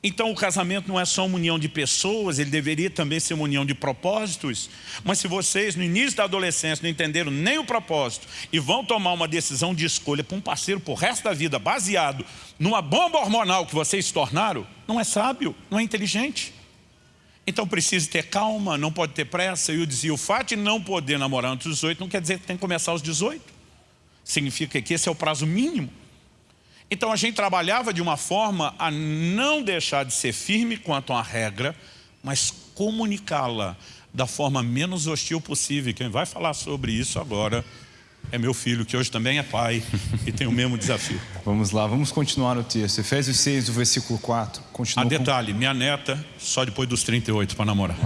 [SPEAKER 1] Então o casamento não é só uma união de pessoas, ele deveria também ser uma união de propósitos. Mas se vocês no início da adolescência não entenderam nem o propósito e vão tomar uma decisão de escolha para um parceiro para o resto da vida baseado numa bomba hormonal que vocês se tornaram, não é sábio, não é inteligente. Então precisa ter calma, não pode ter pressa. E eu dizia, o fato de não poder namorar antes dos 18 não quer dizer que tem que começar aos 18. Significa que esse é o prazo mínimo. Então a gente trabalhava de uma forma a não deixar de ser firme quanto à regra, mas comunicá-la da forma menos hostil possível. Quem vai falar sobre isso agora é meu filho, que hoje também é pai e tem o mesmo desafio.
[SPEAKER 2] Vamos lá, vamos continuar o texto. Efésios 6, o versículo 4.
[SPEAKER 1] Continua a detalhe, com... minha neta só depois dos 38 para namorar.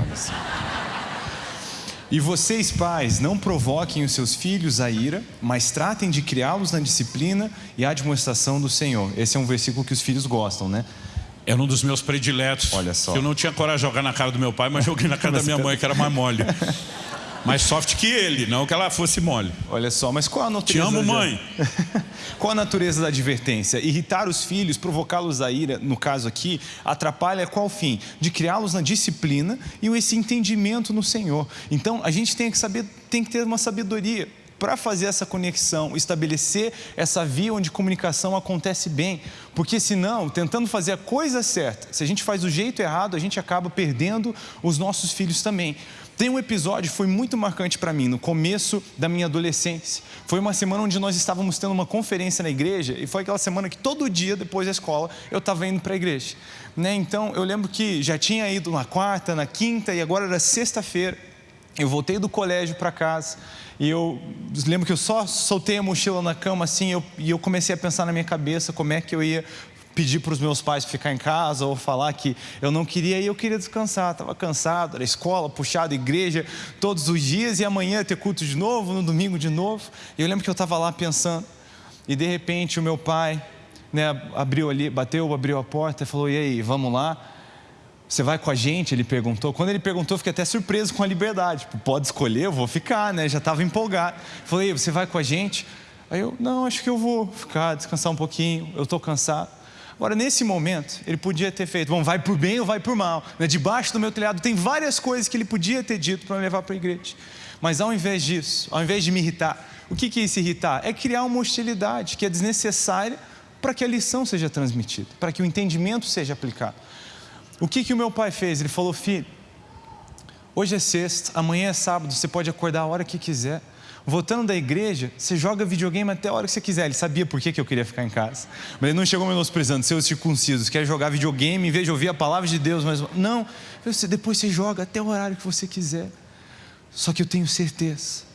[SPEAKER 2] E vocês, pais, não provoquem os seus filhos a ira, mas tratem de criá-los na disciplina e admoestação do Senhor. Esse é um versículo que os filhos gostam, né?
[SPEAKER 1] É um dos meus prediletos.
[SPEAKER 2] Olha só.
[SPEAKER 1] Eu não tinha coragem de jogar na cara do meu pai, mas joguei na cara da minha mãe, que era mais mole. mais soft que ele, não que ela fosse mole.
[SPEAKER 2] Olha só, mas qual a natureza...
[SPEAKER 1] Te amo, mãe.
[SPEAKER 2] qual a natureza da advertência? Irritar os filhos, provocá-los a ira, no caso aqui, atrapalha qual fim? De criá-los na disciplina e esse entendimento no Senhor. Então, a gente tem que saber, tem que ter uma sabedoria para fazer essa conexão, estabelecer essa via onde comunicação acontece bem. Porque senão, tentando fazer a coisa certa, se a gente faz do jeito errado, a gente acaba perdendo os nossos filhos também. Tem um episódio que foi muito marcante para mim, no começo da minha adolescência. Foi uma semana onde nós estávamos tendo uma conferência na igreja e foi aquela semana que todo dia, depois da escola, eu estava indo para a igreja. Né? Então, eu lembro que já tinha ido na quarta, na quinta e agora era sexta-feira. Eu voltei do colégio para casa e eu lembro que eu só soltei a mochila na cama assim eu, e eu comecei a pensar na minha cabeça como é que eu ia pedir para os meus pais ficar em casa ou falar que eu não queria e eu queria descansar, estava cansado, era escola, puxado, igreja todos os dias e amanhã ter culto de novo, no domingo de novo. E eu lembro que eu estava lá pensando e de repente o meu pai né, abriu ali, bateu, abriu a porta e falou: E aí, vamos lá? Você vai com a gente? Ele perguntou. Quando ele perguntou, eu fiquei até surpreso com a liberdade. Tipo, pode escolher, eu vou ficar, né? Já estava empolgado. Falei, você vai com a gente? Aí eu, não, acho que eu vou ficar, descansar um pouquinho, eu estou cansado. Agora, nesse momento, ele podia ter feito, bom, vai por bem ou vai por mal. Né? Debaixo do meu telhado tem várias coisas que ele podia ter dito para me levar para a igreja. Mas ao invés disso, ao invés de me irritar, o que, que é se irritar? É criar uma hostilidade que é desnecessária para que a lição seja transmitida, para que o entendimento seja aplicado. O que, que o meu pai fez? Ele falou, filho, hoje é sexta, amanhã é sábado, você pode acordar a hora que quiser. Voltando da igreja, você joga videogame até a hora que você quiser. Ele sabia por que, que eu queria ficar em casa. Mas ele não chegou menosprezando, seus circuncisos, quer jogar videogame em vez de ouvir a palavra de Deus. Mas não, depois você joga até o horário que você quiser. Só que eu tenho certeza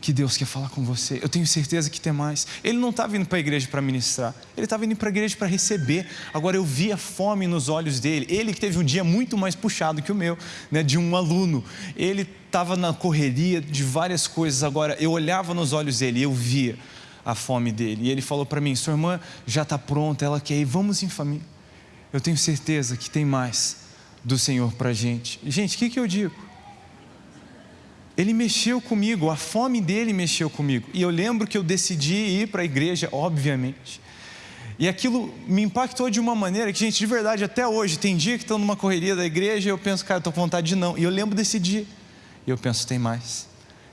[SPEAKER 2] que Deus quer falar com você. Eu tenho certeza que tem mais. Ele não estava indo para a igreja para ministrar, ele estava indo para a igreja para receber. Agora eu vi a fome nos olhos dele. Ele que teve um dia muito mais puxado que o meu, né, de um aluno. Ele estava na correria de várias coisas. Agora eu olhava nos olhos dele e eu via a fome dele. E ele falou para mim: Sua irmã já está pronta, ela quer ir, vamos em família. Eu tenho certeza que tem mais do Senhor para a gente. Gente, o que, que eu digo? Ele mexeu comigo, a fome dele mexeu comigo. E eu lembro que eu decidi ir para a igreja, obviamente. E aquilo me impactou de uma maneira que, gente, de verdade, até hoje, tem dia que estou numa correria da igreja e eu penso, cara, estou com vontade de não. E eu lembro desse dia. E eu penso, tem mais.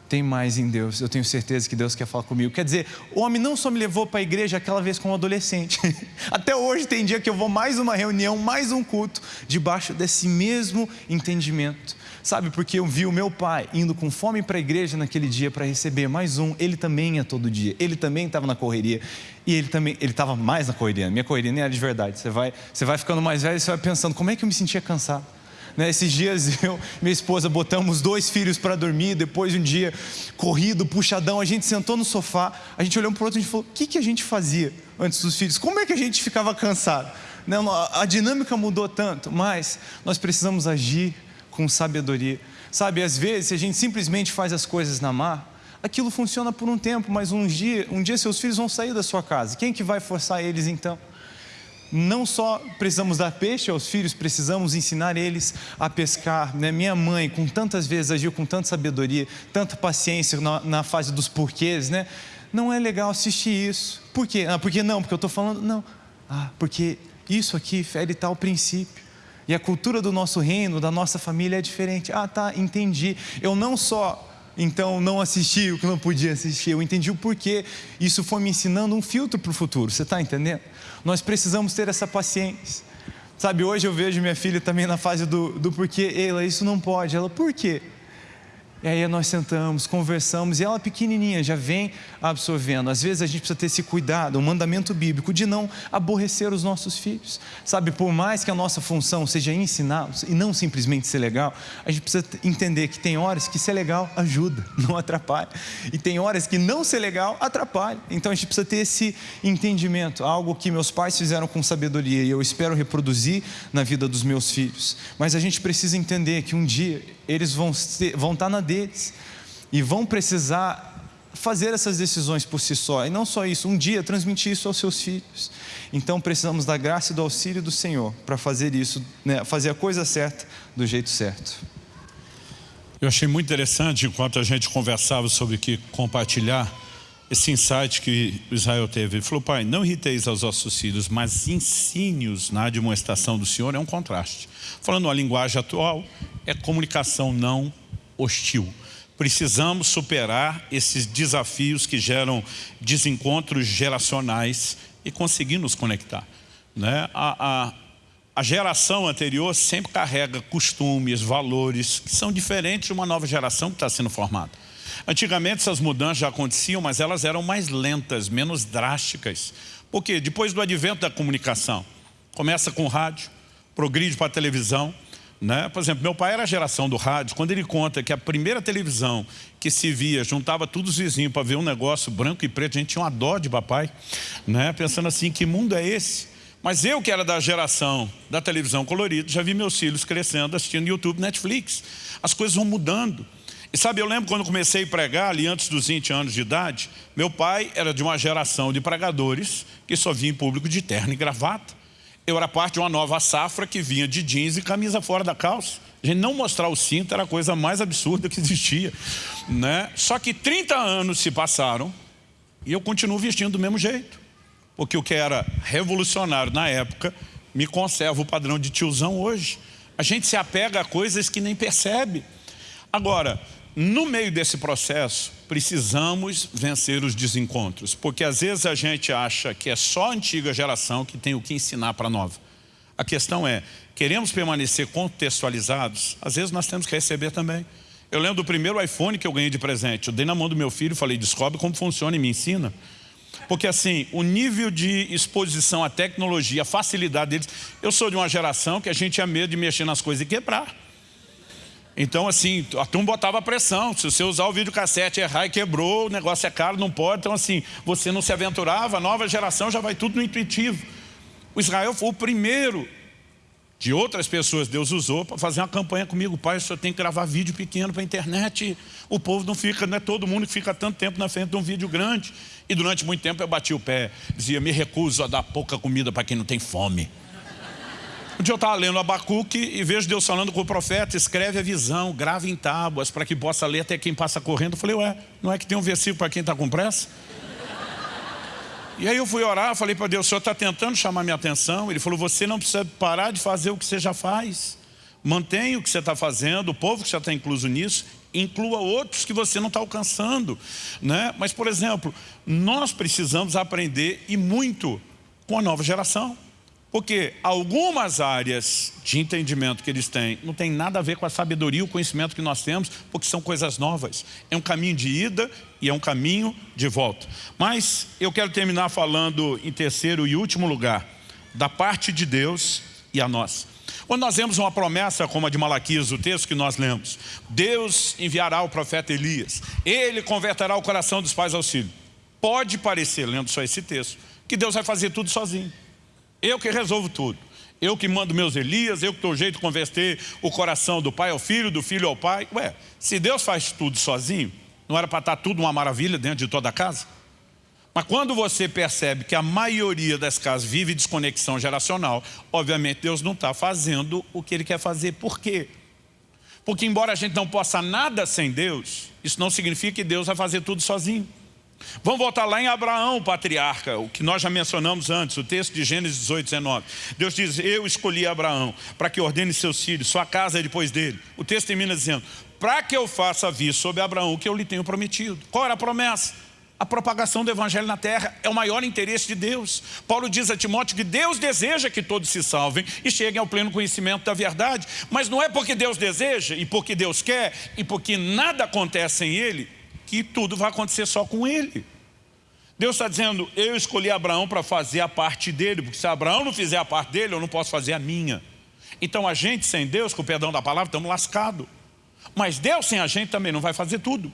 [SPEAKER 2] Tem mais em Deus. Eu tenho certeza que Deus quer falar comigo. Quer dizer, o homem não só me levou para a igreja aquela vez como adolescente. até hoje tem dia que eu vou mais uma reunião, mais um culto, debaixo desse mesmo entendimento. Sabe, porque eu vi o meu pai indo com fome para a igreja naquele dia para receber mais um. Ele também ia todo dia. Ele também estava na correria. E ele também, ele estava mais na correria. Minha correria nem era de verdade. Você vai, você vai ficando mais velho e você vai pensando, como é que eu me sentia cansado? Né, esses dias eu minha esposa botamos dois filhos para dormir, depois de um dia corrido, puxadão, a gente sentou no sofá, a gente olhou um para o outro e falou: o que, que a gente fazia antes dos filhos? Como é que a gente ficava cansado? Não, a dinâmica mudou tanto, mas nós precisamos agir com sabedoria. Sabe, às vezes, se a gente simplesmente faz as coisas na mar, aquilo funciona por um tempo, mas um dia, um dia seus filhos vão sair da sua casa. Quem que vai forçar eles então? Não só precisamos dar peixe aos filhos, precisamos ensinar eles a pescar. Né? Minha mãe, com tantas vezes, agiu com tanta sabedoria, tanta paciência na, na fase dos porquês, né? Não é legal assistir isso. Por quê? Ah, porque não? Porque eu estou falando. Não. Ah, porque isso aqui fere tal princípio. E a cultura do nosso reino, da nossa família é diferente. Ah, tá, entendi. Eu não só então não assisti o que não podia assistir, eu entendi o porquê. Isso foi me ensinando um filtro para o futuro, você está entendendo? Nós precisamos ter essa paciência. Sabe, hoje eu vejo minha filha também na fase do, do porquê, ela, isso não pode. Ela, por quê? E aí nós sentamos, conversamos, e ela pequenininha já vem absorvendo. Às vezes a gente precisa ter esse cuidado, um mandamento bíblico, de não aborrecer os nossos filhos. Sabe, por mais que a nossa função seja ensiná-los e não simplesmente ser legal, a gente precisa entender que tem horas que ser legal ajuda, não atrapalha. E tem horas que não ser legal atrapalha. Então a gente precisa ter esse entendimento, algo que meus pais fizeram com sabedoria e eu espero reproduzir na vida dos meus filhos. Mas a gente precisa entender que um dia eles vão, ser, vão estar na deles e vão precisar fazer essas decisões por si só. E não só isso, um dia transmitir isso aos seus filhos. Então precisamos da graça e do auxílio do Senhor para fazer isso, né, fazer a coisa certa do jeito certo.
[SPEAKER 1] Eu achei muito interessante enquanto a gente conversava sobre o que compartilhar esse insight que Israel teve. Ele falou, pai, não irriteis aos vossos filhos, mas ensine-os na demonstração do Senhor. É um contraste. Falando a linguagem atual, é comunicação não hostil. Precisamos superar esses desafios que geram desencontros geracionais e conseguir nos conectar. Né? A, a, a geração anterior sempre carrega costumes, valores que são diferentes de uma nova geração que está sendo formada. Antigamente essas mudanças já aconteciam, mas elas eram mais lentas, menos drásticas. Porque depois do advento da comunicação, começa com o rádio, progride para a televisão. Né? Por exemplo, meu pai era a geração do rádio, quando ele conta que a primeira televisão que se via, juntava todos os vizinhos para ver um negócio branco e preto, a gente tinha uma dó de papai, né? pensando assim, que mundo é esse? Mas eu que era da geração da televisão colorida, já vi meus filhos crescendo, assistindo YouTube, Netflix. As coisas vão mudando. Sabe, eu lembro quando comecei a pregar, ali antes dos 20 anos de idade, meu pai era de uma geração de pregadores que só vinha em público de terno e gravata. Eu era parte de uma nova safra que vinha de jeans e camisa fora da calça. A gente não mostrar o cinto era a coisa mais absurda que existia. Né? Só que 30 anos se passaram e eu continuo vestindo do mesmo jeito. Porque o que era revolucionário na época me conserva o padrão de tiozão hoje. A gente se apega a coisas que nem percebe. Agora, no meio desse processo, precisamos vencer os desencontros, porque às vezes a gente acha que é só a antiga geração que tem o que ensinar para a nova. A questão é, queremos permanecer contextualizados? Às vezes nós temos que receber também. Eu lembro do primeiro iPhone que eu ganhei de presente. Eu dei na mão do meu filho e falei, descobre como funciona e me ensina. Porque assim, o nível de exposição à tecnologia, a facilidade deles... Eu sou de uma geração que a gente tinha medo de mexer nas coisas e quebrar. Então assim, a turma botava pressão. Se você usar o videocassete errar e quebrou, o negócio é caro, não pode. Então assim, você não se aventurava, a nova geração já vai tudo no intuitivo. O Israel foi o primeiro de outras pessoas Deus usou para fazer uma campanha comigo. Pai, senhor tem que gravar vídeo pequeno para a internet. O povo não fica, não é todo mundo que fica tanto tempo na frente de um vídeo grande. E durante muito tempo eu bati o pé, dizia, me recuso a dar pouca comida para quem não tem fome. Um dia eu estava lendo Abacuque e vejo Deus falando com o profeta, escreve a visão, grave em tábuas para que possa ler até quem passa correndo. Eu falei, ué, não é que tem um versículo para quem está com pressa? E aí eu fui orar, falei para Deus, o Senhor está tentando chamar minha atenção. Ele falou, você não precisa parar de fazer o que você já faz. Mantenha o que você está fazendo, o povo que já está incluso nisso, inclua outros que você não está alcançando. Né? Mas, por exemplo, nós precisamos aprender e muito com a nova geração. Porque algumas áreas de entendimento que eles têm não tem nada a ver com a sabedoria e o conhecimento que nós temos, porque são coisas novas. É um caminho de ida e é um caminho de volta. Mas eu quero terminar falando em terceiro e último lugar, da parte de Deus e a nós. Quando nós vemos uma promessa como a de Malaquias, o texto que nós lemos, Deus enviará o profeta Elias, ele converterá o coração dos pais ao filho. Pode parecer, lendo só esse texto, que Deus vai fazer tudo sozinho. Eu que resolvo tudo. Eu que mando meus Elias, eu que dou jeito de converter o coração do pai ao filho, do filho ao pai. Ué, se Deus faz tudo sozinho, não era para estar tudo uma maravilha dentro de toda a casa? Mas quando você percebe que a maioria das casas vive desconexão geracional, obviamente Deus não está fazendo o que Ele quer fazer. Por quê? Porque embora a gente não possa nada sem Deus, isso não significa que Deus vai fazer tudo sozinho. Vamos voltar lá em Abraão, o patriarca, o que nós já mencionamos antes, o texto de Gênesis 18, 19. Deus diz, eu escolhi Abraão para que ordene seus filhos, sua casa é depois dele. O texto termina dizendo, para que eu faça vir sobre Abraão o que eu lhe tenho prometido. Qual era a promessa? A propagação do evangelho na terra é o maior interesse de Deus. Paulo diz a Timóteo que Deus deseja que todos se salvem e cheguem ao pleno conhecimento da verdade. Mas não é porque Deus deseja e porque Deus quer e porque nada acontece sem Ele que tudo vai acontecer só com ele. Deus está dizendo, eu escolhi Abraão para fazer a parte dele, porque se Abraão não fizer a parte dele, eu não posso fazer a minha. Então a gente sem Deus, com o perdão da palavra, estamos lascados. Mas Deus sem a gente também não vai fazer tudo.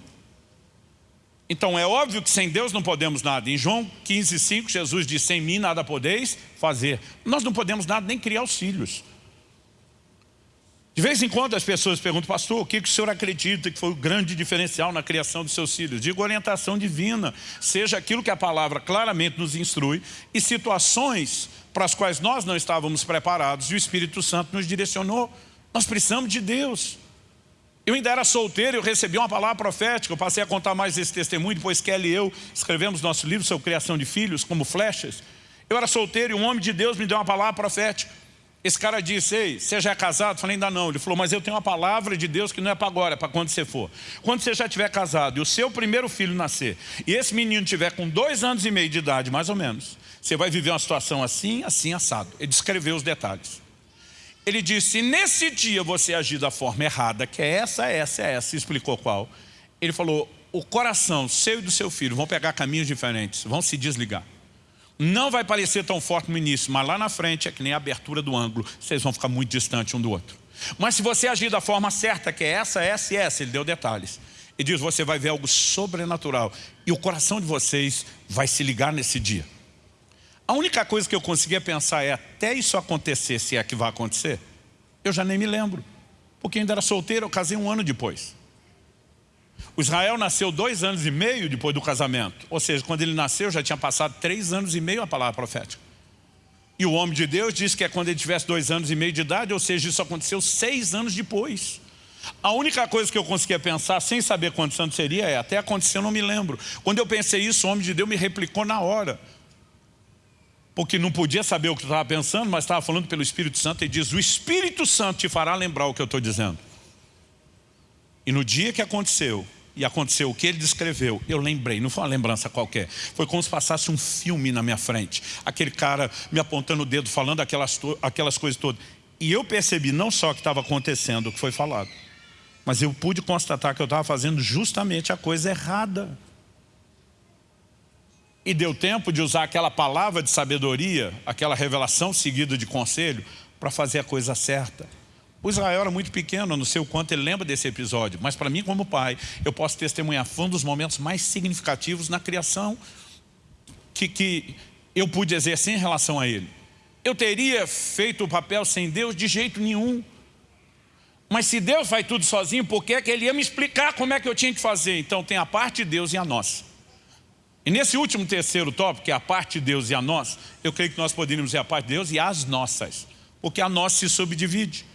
[SPEAKER 1] Então é óbvio que sem Deus não podemos nada. Em João 15, 5, Jesus diz, sem mim nada podeis fazer. Nós não podemos nada, nem criar os filhos. De vez em quando as pessoas perguntam, pastor, o que, o senhor acredita que foi o grande diferencial na criação dos seus filhos? Digo orientação divina, seja aquilo que a palavra claramente nos instrui e situações para as quais nós não estávamos preparados e o Espírito Santo nos direcionou. Nós precisamos de Deus. Eu ainda era solteiro, eu recebi uma palavra profética, eu passei a contar mais esse testemunho, depois Kelly e eu escrevemos nosso livro sobre criação de filhos, como flechas. Eu era solteiro e um homem de Deus me deu uma palavra profética. Esse cara disse, ei, você já é casado? Eu falei, ainda não. Ele falou, mas eu tenho uma palavra de Deus que não é para agora, é para quando você for. Quando você já estiver casado e o seu primeiro filho nascer, e esse menino tiver com dois anos e meio de idade, mais ou menos, você vai viver uma situação assim, assim, assado. Ele descreveu os detalhes. Ele disse, se nesse dia você agir da forma errada, que é essa, essa, essa, explicou qual. Ele falou, o coração seu e do seu filho vão pegar caminhos diferentes, vão se desligar. Não vai parecer tão forte no início, mas lá na frente é que nem a abertura do ângulo. Vocês vão ficar muito distantes um do outro. Mas se você agir da forma certa, que é essa, essa e essa, ele deu detalhes. E diz, você vai ver algo sobrenatural. E o coração de vocês vai se ligar nesse dia. A única coisa que eu conseguia pensar é, até isso acontecer, se é que vai acontecer, eu já nem me lembro. Porque ainda era solteiro, eu casei um ano depois. O Israel nasceu dois anos e meio depois do casamento. Ou seja, quando ele nasceu já tinha passado três anos e meio a palavra profética. E o homem de Deus disse que é quando ele tivesse dois anos e meio de idade, ou seja, isso aconteceu seis anos depois. A única coisa que eu conseguia pensar, sem saber quantos anos seria, é até aconteceu, eu não me lembro. Quando eu pensei isso, o homem de Deus me replicou na hora. Porque não podia saber o que eu estava pensando, mas estava falando pelo Espírito Santo e diz, o Espírito Santo te fará lembrar o que eu estou dizendo. E no dia que aconteceu, e aconteceu o que ele descreveu, eu lembrei, não foi uma lembrança qualquer, foi como se passasse um filme na minha frente. Aquele cara me apontando o dedo, falando aquelas, aquelas coisas todas. E eu percebi não só que estava acontecendo o que foi falado, mas eu pude constatar que eu estava fazendo justamente a coisa errada. E deu tempo de usar aquela palavra de sabedoria, aquela revelação seguida de conselho, para fazer a coisa certa. O Israel era muito pequeno, não sei o quanto ele lembra desse episódio, mas para mim como pai, eu posso testemunhar, foi um dos momentos mais significativos na criação que, que eu pude exercer em relação a ele. Eu teria feito o papel sem Deus de jeito nenhum. Mas se Deus faz tudo sozinho, por que, é que Ele ia me explicar como é que eu tinha que fazer? Então tem a parte de Deus e a nossa. E nesse último terceiro tópico, que é a parte de Deus e a nossa, eu creio que nós poderíamos dizer a parte de Deus e as nossas. Porque a nossa se subdivide.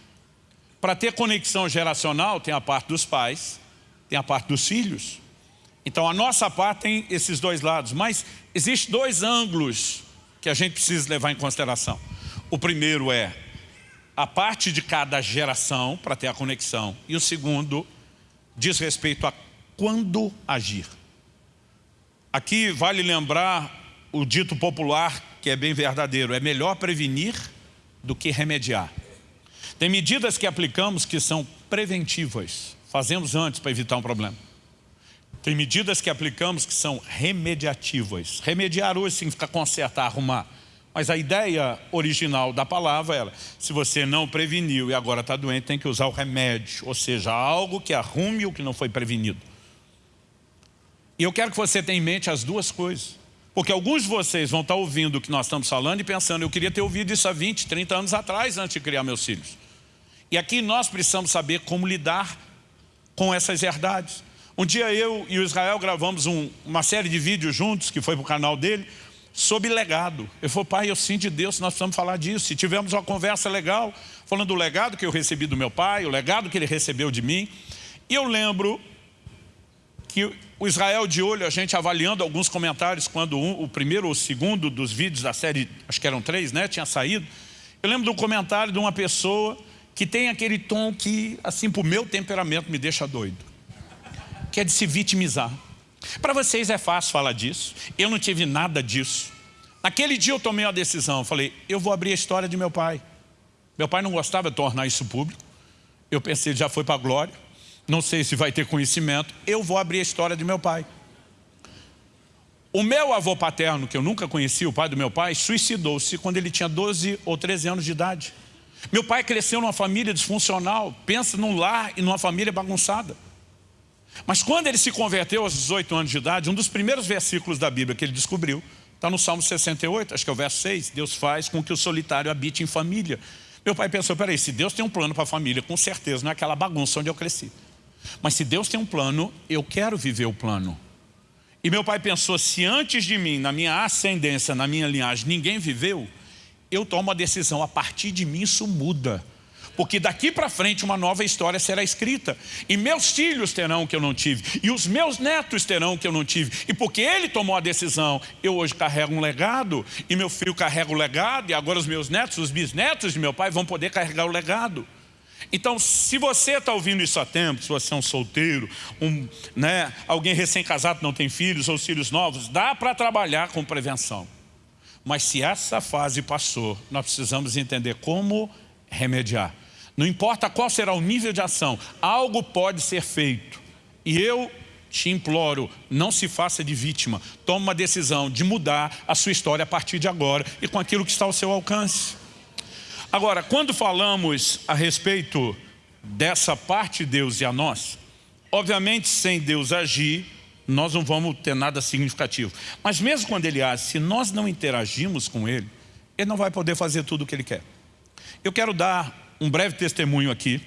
[SPEAKER 1] Para ter conexão geracional, tem a parte dos pais, tem a parte dos filhos. Então a nossa parte tem esses dois lados, mas existem dois ângulos que a gente precisa levar em consideração. O primeiro é a parte de cada geração para ter a conexão. E o segundo diz respeito a quando agir. Aqui vale lembrar o dito popular que é bem verdadeiro, é melhor prevenir do que remediar. Tem medidas que aplicamos que são preventivas, fazemos antes para evitar um problema. Tem medidas que aplicamos que são remediativas. Remediar hoje significa consertar, arrumar. Mas a ideia original da palavra era, se você não preveniu e agora está doente, tem que usar o remédio, ou seja, algo que arrume o que não foi prevenido. E eu quero que você tenha em mente as duas coisas. Porque alguns de vocês vão estar ouvindo o que nós estamos falando e pensando, eu queria ter ouvido isso há 20, 30 anos atrás, antes de criar meus filhos. E aqui nós precisamos saber como lidar com essas verdades. Um dia eu e o Israel gravamos um, uma série de vídeos juntos, que foi para o canal dele, sobre legado. Eu falei, pai, eu sinto de Deus, nós precisamos falar disso. Se tivemos uma conversa legal, falando do legado que eu recebi do meu pai, o legado que ele recebeu de mim. E eu lembro que o Israel de olho, a gente avaliando alguns comentários, quando um, o primeiro ou o segundo dos vídeos da série, acho que eram três, né, tinha saído. Eu lembro do comentário de uma pessoa que tem aquele tom que, assim, para o meu temperamento, me deixa doido. Que é de se vitimizar. Para vocês é fácil falar disso. Eu não tive nada disso. Naquele dia eu tomei uma decisão. Falei, eu vou abrir a história de meu pai. Meu pai não gostava de tornar isso público. Eu pensei, já foi para a glória. Não sei se vai ter conhecimento. Eu vou abrir a história de meu pai. O meu avô paterno, que eu nunca conheci, o pai do meu pai, suicidou-se quando ele tinha 12 ou 13 anos de idade. Meu pai cresceu numa família disfuncional, pensa num lar e numa família bagunçada. Mas quando ele se converteu aos 18 anos de idade, um dos primeiros versículos da Bíblia que ele descobriu, está no Salmo 68, acho que é o verso 6, Deus faz com que o solitário habite em família. Meu pai pensou, peraí, se Deus tem um plano para a família, com certeza não é aquela bagunça onde eu cresci. Mas se Deus tem um plano, eu quero viver o plano. E meu pai pensou, se antes de mim, na minha ascendência, na minha linhagem, ninguém viveu, eu tomo a decisão, a partir de mim isso muda. Porque daqui para frente uma nova história será escrita. E meus filhos terão o que eu não tive. E os meus netos terão o que eu não tive. E porque ele tomou a decisão, eu hoje carrego um legado. E meu filho carrega o legado. E agora os meus netos, os bisnetos de meu pai vão poder carregar o legado. Então, se você está ouvindo isso há tempo, se você é um solteiro, um, né, alguém recém-casado não tem filhos ou filhos novos, dá para trabalhar com prevenção. Mas se essa fase passou, nós precisamos entender como remediar. Não importa qual será o nível de ação, algo pode ser feito. E eu te imploro, não se faça de vítima. Tome uma decisão de mudar a sua história a partir de agora e com aquilo que está ao seu alcance. Agora, quando falamos a respeito dessa parte de Deus e a nós, obviamente sem Deus agir, nós não vamos ter nada significativo. Mas mesmo quando ele age, se nós não interagimos com ele, ele não vai poder fazer tudo o que ele quer. Eu quero dar um breve testemunho aqui.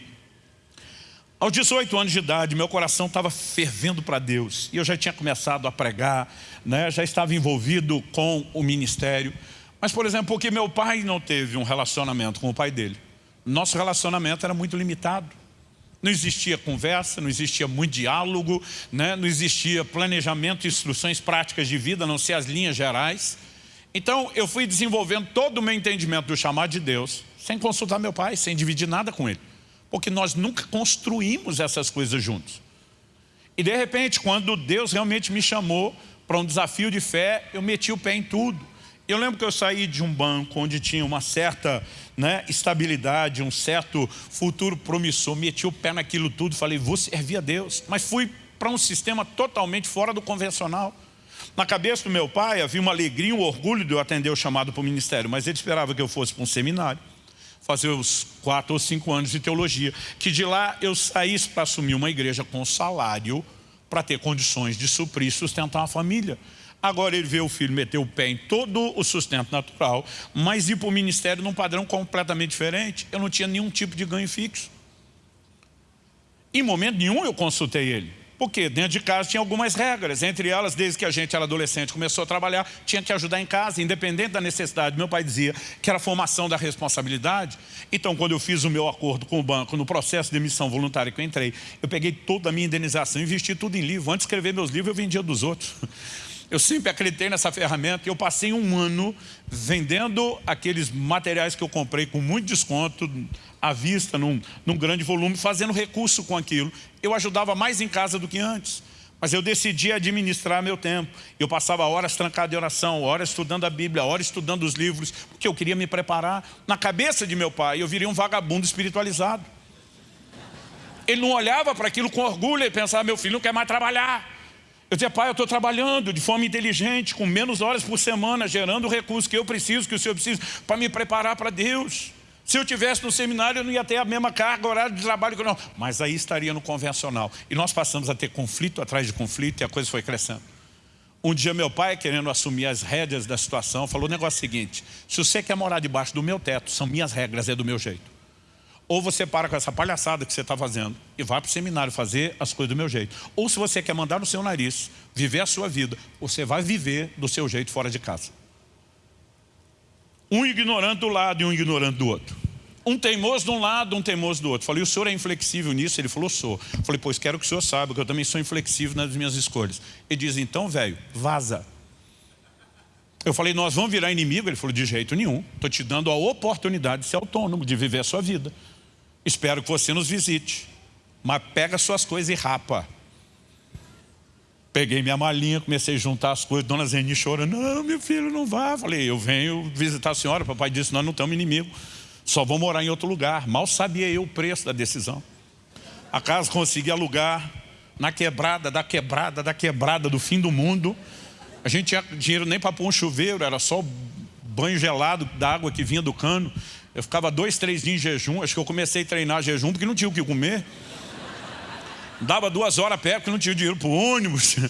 [SPEAKER 1] Aos 18 anos de idade, meu coração estava fervendo para Deus. E eu já tinha começado a pregar, né? já estava envolvido com o ministério. Mas, por exemplo, porque meu pai não teve um relacionamento com o pai dele. Nosso relacionamento era muito limitado. Não existia conversa, não existia muito diálogo, né? não existia planejamento, instruções práticas de vida, a não ser as linhas gerais. Então eu fui desenvolvendo todo o meu entendimento do chamado de Deus, sem consultar meu pai, sem dividir nada com ele. porque nós nunca construímos essas coisas juntos. E de repente, quando Deus realmente me chamou para um desafio de fé, eu meti o pé em tudo. Eu lembro que eu saí de um banco onde tinha uma certa né, estabilidade, um certo futuro promissor, meti o pé naquilo tudo, falei, vou servir a Deus. Mas fui para um sistema totalmente fora do convencional. Na cabeça do meu pai havia uma alegria, um orgulho de eu atender o chamado para o ministério, mas ele esperava que eu fosse para um seminário, fazer os quatro ou cinco anos de teologia, que de lá eu saísse para assumir uma igreja com salário para ter condições de suprir e sustentar uma família. Agora ele vê o filho meter o pé em todo o sustento natural, mas ir para o ministério num padrão completamente diferente. Eu não tinha nenhum tipo de ganho fixo. Em momento nenhum eu consultei ele. Porque dentro de casa tinha algumas regras, entre elas, desde que a gente era adolescente, começou a trabalhar, tinha que ajudar em casa, independente da necessidade. Meu pai dizia que era formação da responsabilidade. Então, quando eu fiz o meu acordo com o banco, no processo de emissão voluntária que eu entrei, eu peguei toda a minha indenização, investi tudo em livro. Antes de escrever meus livros, eu vendia dos outros. Eu sempre acreditei nessa ferramenta e eu passei um ano vendendo aqueles materiais que eu comprei com muito desconto, à vista, num, num grande volume, fazendo recurso com aquilo. Eu ajudava mais em casa do que antes. Mas eu decidi administrar meu tempo. Eu passava horas trancado em oração, horas estudando a Bíblia, horas estudando os livros, porque eu queria me preparar. Na cabeça de meu pai, eu viria um vagabundo espiritualizado. Ele não olhava para aquilo com orgulho, ele pensava, meu filho não quer mais trabalhar. Eu dizia, pai, eu estou trabalhando de forma inteligente, com menos horas por semana, gerando o recurso que eu preciso, que o senhor precisa, para me preparar para Deus. Se eu tivesse no seminário, eu não ia ter a mesma carga horária de trabalho que eu não. Mas aí estaria no convencional. E nós passamos a ter conflito atrás de conflito e a coisa foi crescendo. Um dia meu pai, querendo assumir as rédeas da situação, falou o negócio seguinte, se você quer morar debaixo do meu teto, são minhas regras, é do meu jeito. Ou você para com essa palhaçada que você está fazendo e vai para o seminário fazer as coisas do meu jeito. Ou se você quer mandar no seu nariz, viver a sua vida, você vai viver do seu jeito fora de casa. Um ignorante do lado e um ignorante do outro. Um teimoso de um lado, um teimoso do outro. Falei, o senhor é inflexível nisso? Ele falou, sou. Falei, pois quero que o senhor saiba que eu também sou inflexível nas minhas escolhas. Ele diz, então, velho, vaza. Eu falei, nós vamos virar inimigo? Ele falou, de jeito nenhum. Estou te dando a oportunidade de ser autônomo, de viver a sua vida. Espero que você nos visite. Mas pega suas coisas e rapa. Peguei minha malinha, comecei a juntar as coisas. Dona Zeni chorando. Não, meu filho, não vá. Falei, eu venho visitar a senhora. Papai disse, nós não estamos inimigo. Só vou morar em outro lugar. Mal sabia eu o preço da decisão. A casa consegui alugar na quebrada, da quebrada, da quebrada do fim do mundo. A gente tinha dinheiro nem para pôr um chuveiro, era só banho gelado da água que vinha do cano. Eu ficava dois, três dias em jejum. Acho que eu comecei a treinar jejum porque não tinha o que comer. Dava duas horas a pé porque não tinha dinheiro para o ônibus.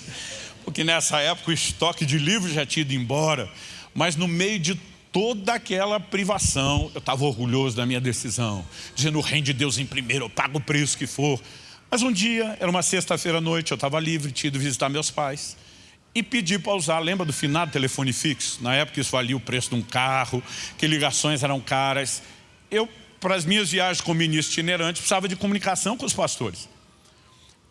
[SPEAKER 1] Porque nessa época o estoque de livros já tinha ido embora. Mas no meio de toda aquela privação, eu estava orgulhoso da minha decisão. Dizendo, o reino de Deus em primeiro, eu pago o preço que for. Mas um dia, era uma sexta-feira à noite, eu estava livre, tinha ido visitar meus pais e pedi para usar, lembra do finado telefone fixo? Na época isso valia o preço de um carro, que ligações eram caras. Eu, para as minhas viagens como ministro itinerante, precisava de comunicação com os pastores.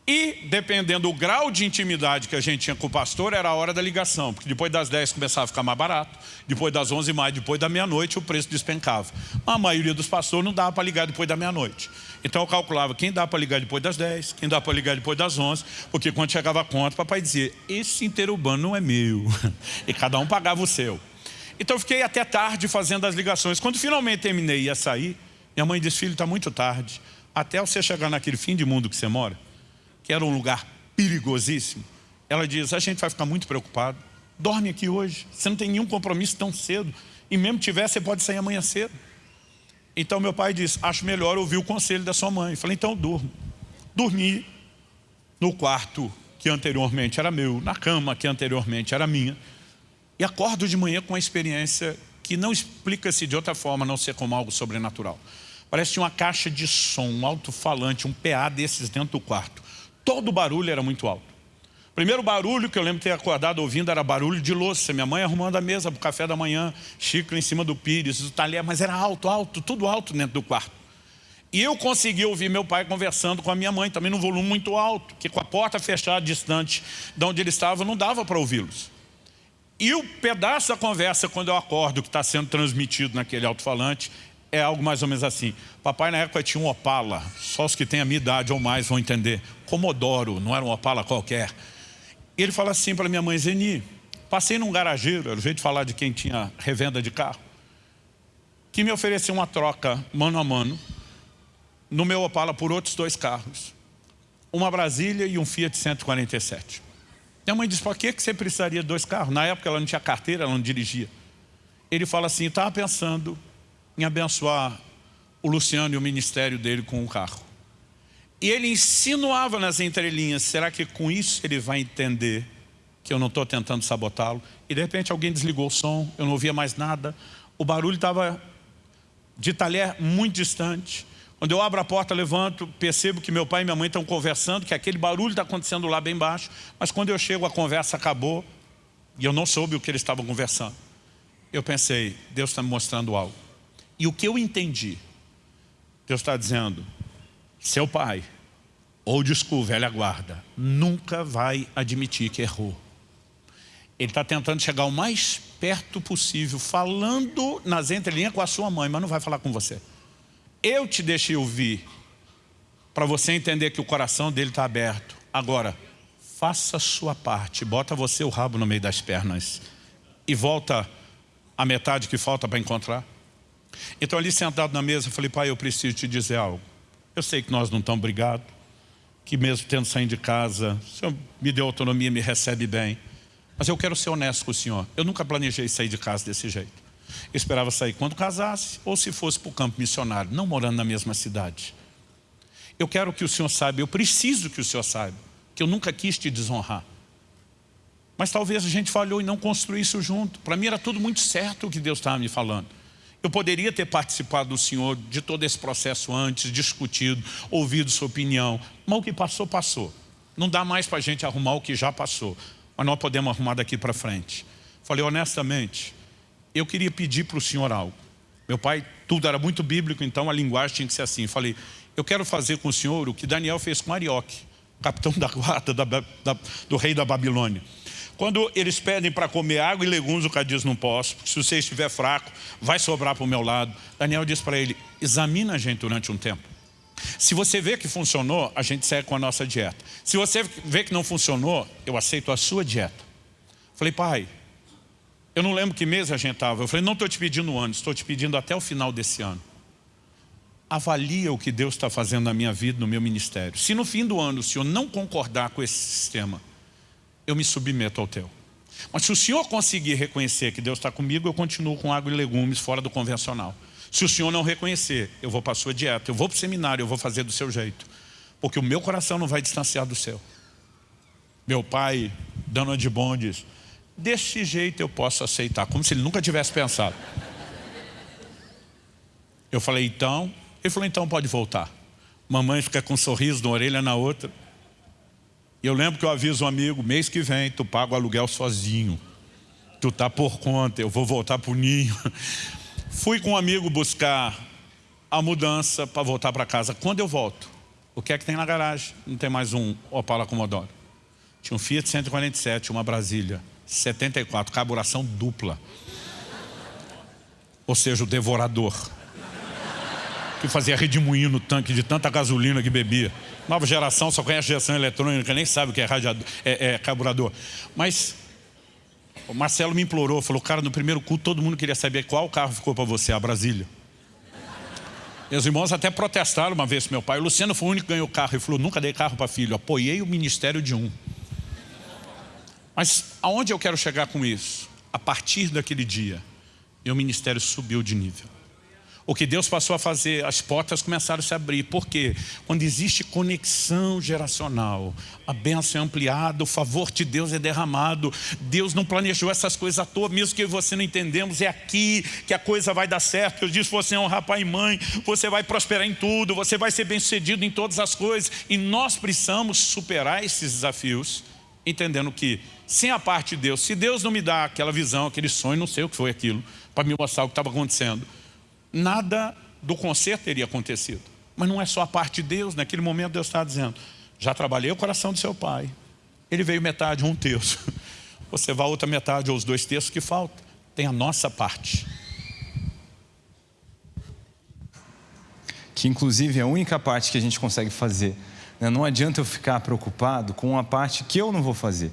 [SPEAKER 1] E, dependendo do grau de intimidade que a gente tinha com o pastor, era a hora da ligação, porque depois das 10 começava a ficar mais barato, depois das 11 mais, depois da meia-noite o preço despencava. A maioria dos pastores não dava para ligar depois da meia-noite. Então eu calculava quem dá para ligar depois das 10, quem dá para ligar depois das 11, porque quando chegava a conta, papai dizia, esse interurbano não é meu, e cada um pagava o seu. Então eu fiquei até tarde fazendo as ligações. Quando finalmente terminei e ia sair, minha mãe disse, filho, está muito tarde, até você chegar naquele fim de mundo que você mora, era um lugar perigosíssimo, ela diz, a gente vai ficar muito preocupado. Dorme aqui hoje, você não tem nenhum compromisso tão cedo. E mesmo tiver, você pode sair amanhã cedo. Então meu pai disse, acho melhor ouvir o conselho da sua mãe. Eu falei, então durmo. Dormi no quarto que anteriormente era meu, na cama que anteriormente era minha. E acordo de manhã com uma experiência que não explica-se de outra forma, a não ser como algo sobrenatural. Parece uma caixa de som, um alto-falante, um PA desses dentro do quarto. Todo o barulho era muito alto. O primeiro barulho que eu lembro de ter acordado ouvindo era barulho de louça. Minha mãe arrumando a mesa para o café da manhã, xícara em cima do pires, o talher, mas era alto, alto, tudo alto dentro do quarto. E eu consegui ouvir meu pai conversando com a minha mãe, também num volume muito alto, que com a porta fechada distante de onde ele estava, não dava para ouvi-los. E o pedaço da conversa, quando eu acordo, que está sendo transmitido naquele alto-falante, é algo mais ou menos assim. Papai na época tinha um Opala, só os que têm a minha idade ou mais vão entender. Comodoro, não era um Opala qualquer. Ele fala assim para minha mãe, Zeni, passei num garageiro, era o jeito de falar de quem tinha revenda de carro, que me ofereceu uma troca mano a mano no meu Opala por outros dois carros. Uma Brasília e um Fiat 147. Minha mãe disse, por que você precisaria de dois carros? Na época ela não tinha carteira, ela não dirigia. Ele fala assim, estava pensando em abençoar o Luciano e o ministério dele com um carro. E ele insinuava nas entrelinhas, será que com isso ele vai entender que eu não estou tentando sabotá-lo? E de repente alguém desligou o som, eu não ouvia mais nada, o barulho estava de talher muito distante. Quando eu abro a porta, levanto, percebo que meu pai e minha mãe estão conversando, que aquele barulho está acontecendo lá bem baixo, mas quando eu chego a conversa acabou e eu não soube o que eles estavam conversando. Eu pensei, Deus está me mostrando algo. E o que eu entendi, Deus está dizendo, seu pai, ou school, velha guarda, nunca vai admitir que errou. Ele está tentando chegar o mais perto possível, falando nas entrelinhas com a sua mãe, mas não vai falar com você. Eu te deixei ouvir, para você entender que o coração dele está aberto. Agora, faça a sua parte, bota você o rabo no meio das pernas e volta a metade que falta para encontrar. Então ali sentado na mesa, eu falei, pai, eu preciso te dizer algo. Eu sei que nós não estamos brigados, que mesmo tendo saído de casa, o senhor me deu autonomia, me recebe bem. Mas eu quero ser honesto com o senhor. Eu nunca planejei sair de casa desse jeito. Eu esperava sair quando casasse, ou se fosse para o campo missionário, não morando na mesma cidade. Eu quero que o senhor saiba, eu preciso que o senhor saiba, que eu nunca quis te desonrar. Mas talvez a gente falhou e não construiu isso junto. Para mim era tudo muito certo o que Deus estava me falando. Eu poderia ter participado do Senhor de todo esse processo antes, discutido, ouvido sua opinião. Mas o que passou, passou. Não dá mais para a gente arrumar o que já passou. Mas nós podemos arrumar daqui para frente. Falei honestamente, eu queria pedir para o Senhor algo. Meu pai, tudo era muito bíblico, então a linguagem tinha que ser assim. Falei, eu quero fazer com o Senhor o que Daniel fez com Arioque, capitão da guarda da, da, do rei da Babilônia. Quando eles pedem para comer água e legumes, o cara diz, não posso, porque se você estiver fraco, vai sobrar para o meu lado. Daniel diz para ele, examina a gente durante um tempo. Se você vê que funcionou, a gente segue com a nossa dieta. Se você vê que não funcionou, eu aceito a sua dieta. Falei, pai, eu não lembro que mês a gente estava. Eu falei, não estou te pedindo ano, estou te pedindo até o final desse ano. Avalia o que Deus está fazendo na minha vida, no meu ministério. Se no fim do ano o senhor não concordar com esse sistema, eu me submeto ao teu. Mas se o senhor conseguir reconhecer que Deus está comigo, eu continuo com água e legumes fora do convencional. Se o senhor não reconhecer, eu vou para a sua dieta, eu vou para o seminário, eu vou fazer do seu jeito. Porque o meu coração não vai distanciar do seu. Meu pai, dando de bom, diz, desse jeito eu posso aceitar, como se ele nunca tivesse pensado. Eu falei, então, ele falou, então pode voltar. Mamãe fica com um sorriso de uma orelha na outra. Eu lembro que eu aviso um amigo, mês que vem tu paga o aluguel sozinho. Tu tá por conta, eu vou voltar pro ninho. Fui com um amigo buscar a mudança para voltar para casa. Quando eu volto, o que é que tem na garagem? Não tem mais um Opala Commodore. Tinha um Fiat 147, uma Brasília, 74, carburação dupla. Ou seja, o devorador. Que fazia redemoinho no tanque de tanta gasolina que bebia. Nova geração só conhece geração eletrônica, nem sabe o que é, radiador, é, é carburador. Mas o Marcelo me implorou, falou, cara, no primeiro culto todo mundo queria saber qual carro ficou para você, a Brasília. Meus irmãos até protestaram uma vez meu pai. O Luciano foi o único que ganhou carro. Ele falou, nunca dei carro para filho. Apoiei o ministério de um. Mas aonde eu quero chegar com isso? A partir daquele dia, meu ministério subiu de nível. O que Deus passou a fazer, as portas começaram a se abrir. Por quê? Quando existe conexão geracional, a bênção é ampliada, o favor de Deus é derramado. Deus não planejou essas coisas à toa, mesmo que você não entendemos, é aqui que a coisa vai dar certo. Eu disse, você é um rapaz e mãe, você vai prosperar em tudo, você vai ser bem sucedido em todas as coisas. E nós precisamos superar esses desafios, entendendo que, sem a parte de Deus, se Deus não me dá aquela visão, aquele sonho, não sei o que foi aquilo, para me mostrar o que estava acontecendo, nada do conserto teria acontecido. Mas não é só a parte de Deus, naquele momento Deus está dizendo, já trabalhei o coração do seu pai, ele veio metade, um terço. Você vai a outra metade, ou os dois terços que faltam. Tem a nossa parte.
[SPEAKER 2] que inclusive é a única parte que a gente consegue fazer. Né? Não adianta eu ficar preocupado com a parte que eu não vou fazer.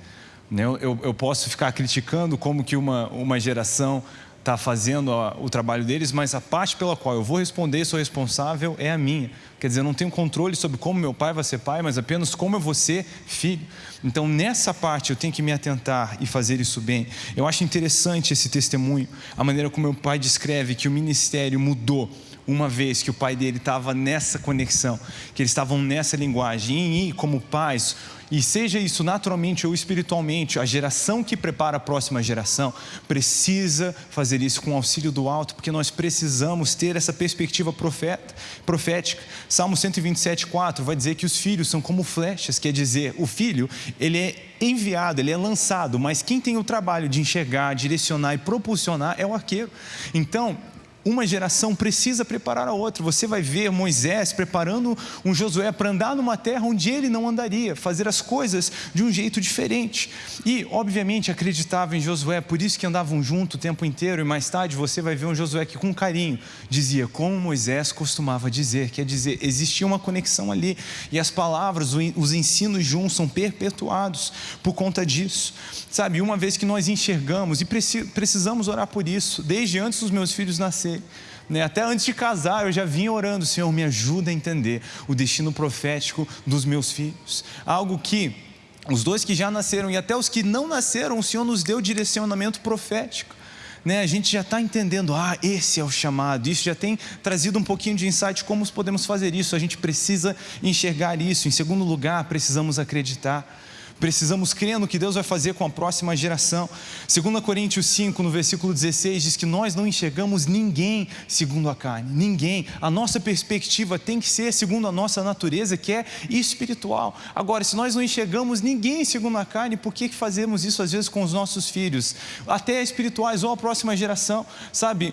[SPEAKER 2] Né? Eu, posso ficar criticando como que uma geração está fazendo o trabalho deles, mas a parte pela qual eu vou responder, sou responsável, é a minha. Quer dizer, eu não tenho controle sobre como meu pai vai ser pai, mas apenas como eu vou ser filho. Então, nessa parte, eu tenho que me atentar e fazer isso bem. Eu acho interessante esse testemunho, a maneira como meu pai descreve que o ministério mudou uma vez que o pai dele estava nessa conexão, que eles estavam nessa linguagem, e como pais, e seja isso naturalmente ou espiritualmente, a geração que prepara a próxima geração precisa fazer isso com o auxílio do alto, porque nós precisamos ter essa perspectiva profeta, profética. Salmo 127, 4 vai dizer que os filhos são como flechas, quer dizer, o filho, ele é enviado, ele é lançado, mas quem tem o trabalho de enxergar, direcionar e propulsionar é o arqueiro. Então, uma geração precisa preparar a outra. Você vai ver Moisés preparando um Josué para andar numa terra onde ele não andaria, fazer as coisas de um jeito diferente. E, obviamente, acreditava em Josué, por isso que andavam junto o tempo inteiro. E mais tarde você vai ver um Josué que, com carinho, dizia como Moisés costumava dizer. Quer dizer, existia uma conexão ali. E as palavras, os ensinos juntos são perpetuados por conta disso. Sabe, uma vez que nós enxergamos, e precisamos orar por isso, desde antes dos meus filhos nascerem né? Até antes de casar, eu já vinha orando, Senhor, me ajuda a entender o destino profético dos meus filhos. Algo que os dois que já nasceram e até os que não nasceram, o Senhor nos deu direcionamento profético. Né, a gente já está entendendo, ah, esse é o chamado, isso já tem trazido um pouquinho de insight como podemos fazer isso, a gente precisa enxergar isso. Em segundo lugar, precisamos acreditar. Precisamos crer no que Deus vai fazer com a próxima geração. 2 Coríntios 5, no versículo 16, diz que nós não enxergamos ninguém segundo a carne, ninguém. A nossa perspectiva tem que ser segundo a nossa natureza, que é espiritual. Agora, se nós não enxergamos ninguém segundo a carne, por que fazemos isso às vezes com os nossos filhos, até espirituais ou a próxima geração? Sabe,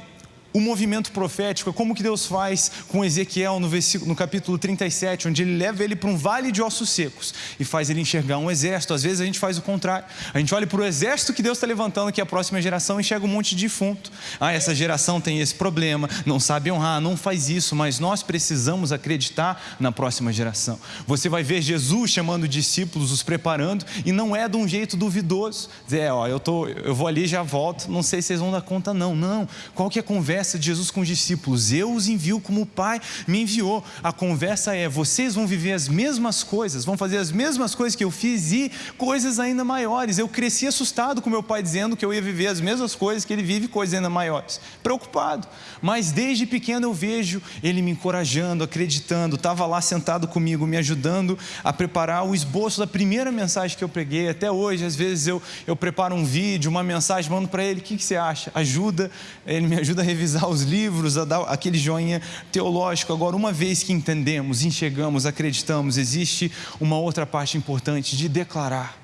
[SPEAKER 2] o movimento profético, é como que Deus faz com Ezequiel no, versículo, no capítulo 37, onde ele leva ele para um vale de ossos secos e faz ele enxergar um exército. Às vezes a gente faz o contrário. A gente olha para o exército que Deus está levantando, que é a próxima geração, e enxerga um monte de defunto. Ah, essa geração tem esse problema, não sabe honrar, não faz isso, mas nós precisamos acreditar na próxima geração. Você vai ver Jesus chamando discípulos, os preparando, e não é de um jeito duvidoso. Dizer, ó, eu, tô, eu vou ali já volto, não sei se vocês vão dar conta, não. Não. Qual que é a conversa? Conversa de Jesus com os discípulos: Eu os envio como o Pai me enviou. A conversa é: vocês vão viver as mesmas coisas, vão fazer as mesmas coisas que eu fiz e coisas ainda maiores. Eu cresci assustado com meu pai dizendo que eu ia viver as mesmas coisas que ele vive, coisas ainda maiores. Preocupado. Mas desde pequeno eu vejo ele me encorajando, acreditando, estava lá sentado comigo, me ajudando a preparar o esboço da primeira mensagem que eu preguei. Até hoje, às vezes eu, eu preparo um vídeo, uma mensagem, mando para ele: o que, que você acha? Ajuda, ele me ajuda a revisar revisar os livros, a dar aquele joinha teológico. Agora, uma vez que entendemos, enxergamos, acreditamos, existe uma outra parte importante de declarar.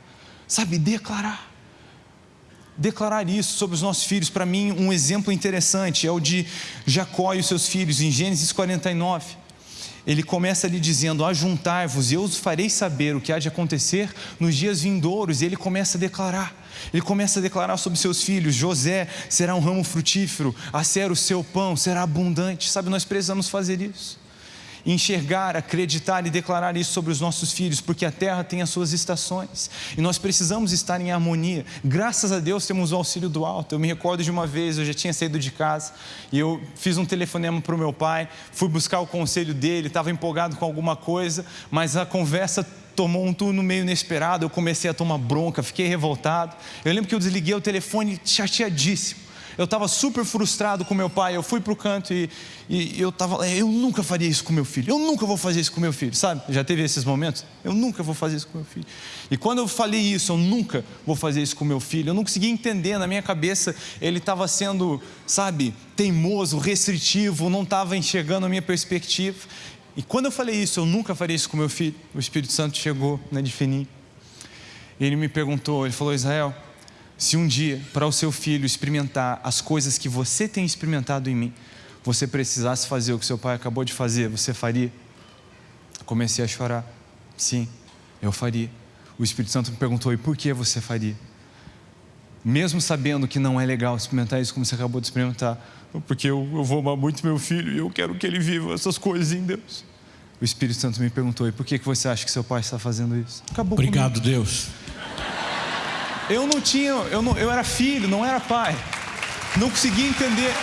[SPEAKER 2] Sabe, declarar. Declarar isso sobre os nossos filhos, para mim, um exemplo interessante é o de Jacó e os seus filhos, em Gênesis 49 ele começa ali dizendo: Ajuntai-vos, e eu os farei saber o que há de acontecer nos dias vindouros. E ele começa a declarar. Ele começa a declarar sobre seus filhos: José será um ramo frutífero, a ser o seu pão será abundante. Sabe, nós precisamos fazer isso enxergar, acreditar e declarar isso sobre os nossos filhos, porque a terra tem as suas estações e nós precisamos estar em harmonia. Graças a Deus temos o auxílio do alto. Eu me recordo de uma vez, eu já tinha saído de casa e eu fiz um telefonema para o meu pai, fui buscar o conselho dele, estava empolgado com alguma coisa, mas a conversa tomou um turno meio inesperado, eu comecei a tomar bronca, fiquei revoltado. Eu lembro que eu desliguei o telefone chateadíssimo eu estava super frustrado com meu pai. Eu fui para o canto e, e eu estava, eu nunca faria isso com meu filho. Eu nunca vou fazer isso com meu filho, sabe? Já teve esses momentos? Eu nunca vou fazer isso com meu filho. E quando eu falei isso, eu nunca vou fazer isso com meu filho. Eu não conseguia entender na minha cabeça. Ele estava sendo, sabe, teimoso, restritivo, não estava enxergando a minha perspectiva. E quando eu falei isso, eu nunca faria isso com meu filho. O Espírito Santo chegou na né, Ele me perguntou, ele falou: Israel se um dia, para o seu filho experimentar as coisas que você tem experimentado em mim, você precisasse fazer o que seu pai acabou de fazer, você faria? Comecei a chorar. Sim, eu faria. O Espírito Santo me perguntou: e por que você faria? mesmo sabendo que não é legal experimentar isso como você acabou de experimentar, porque eu, eu vou amar muito meu filho e eu quero que ele viva essas coisas em Deus. O Espírito Santo me perguntou: e por que, que você acha que seu pai está fazendo isso?
[SPEAKER 1] Acabou Obrigado, comigo. Deus.
[SPEAKER 2] Eu não tinha, eu, não, eu era filho, não era pai. Não conseguia entender.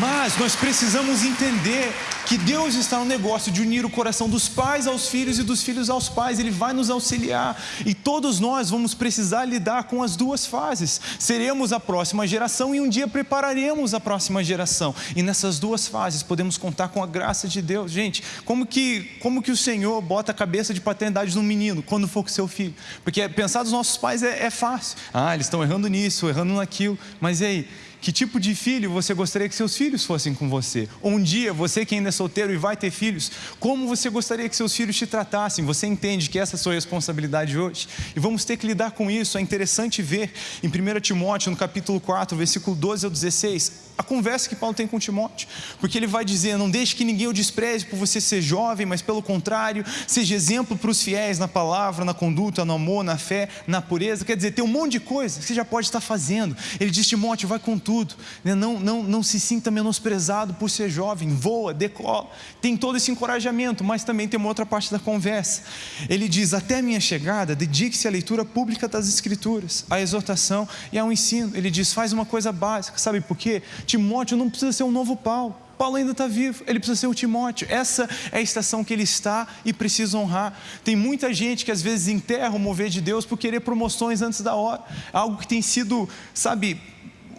[SPEAKER 2] Mas nós precisamos entender que Deus está no negócio de unir o coração dos pais aos filhos e dos filhos aos pais, Ele vai nos auxiliar e todos nós vamos precisar lidar com as duas fases. Seremos a próxima geração e um dia prepararemos a próxima geração, e nessas duas fases podemos contar com a graça de Deus. Gente, como que, como que o Senhor bota a cabeça de paternidade no menino quando for com seu filho? Porque pensar dos nossos pais é, é fácil, ah, eles estão errando nisso, errando naquilo, mas e aí? Que tipo de filho você gostaria que seus filhos fossem com você? Um dia, você que ainda é solteiro e vai ter filhos, como você gostaria que seus filhos te tratassem? Você entende que essa é a sua responsabilidade hoje? E vamos ter que lidar com isso. É interessante ver em 1 Timóteo, no capítulo 4, versículo 12 ao 16, a conversa que Paulo tem com Timóteo, porque ele vai dizer: não deixe que ninguém o despreze por você ser jovem, mas pelo contrário, seja exemplo para os fiéis na palavra, na conduta, no amor, na fé, na pureza. Quer dizer, tem um monte de coisa que você já pode estar fazendo. Ele diz: Timóteo, vai com tudo, né? não, não, não se sinta menosprezado por ser jovem, voa, decola. Tem todo esse encorajamento, mas também tem uma outra parte da conversa. Ele diz: até minha chegada, dedique-se à leitura pública das Escrituras, à exortação e ao ensino. Ele diz: faz uma coisa básica, sabe por quê? Timóteo não precisa ser um novo Paulo. Paulo ainda está vivo, ele precisa ser o Timóteo. Essa é a estação que ele está e precisa honrar. Tem muita gente que às vezes enterra o mover de Deus por querer promoções antes da hora. Algo que tem sido, sabe,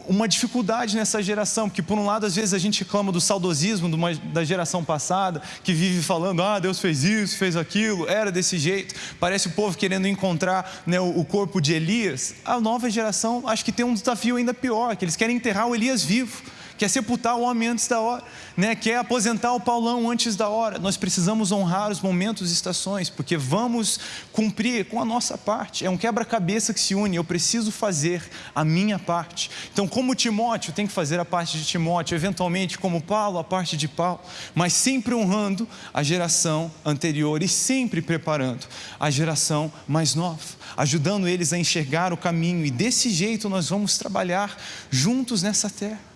[SPEAKER 2] uma dificuldade nessa geração, porque por um lado às vezes a gente reclama do saudosismo uma, da geração passada, que vive falando, ah, Deus fez isso, fez aquilo, era desse jeito, parece o povo querendo encontrar né, o, o corpo de Elias. A nova geração acho que tem um desafio ainda pior, que eles querem enterrar o Elias vivo quer sepultar o homem antes da hora, né? quer aposentar o Paulão antes da hora. Nós precisamos honrar os momentos e estações, porque vamos cumprir com a nossa parte. É um quebra-cabeça que se une, eu preciso fazer a minha parte. Então, como Timóteo tem que fazer a parte de Timóteo, eventualmente, como Paulo, a parte de Paulo, mas sempre honrando a geração anterior e sempre preparando a geração mais nova, ajudando eles a enxergar o caminho, e desse jeito nós vamos trabalhar juntos nessa terra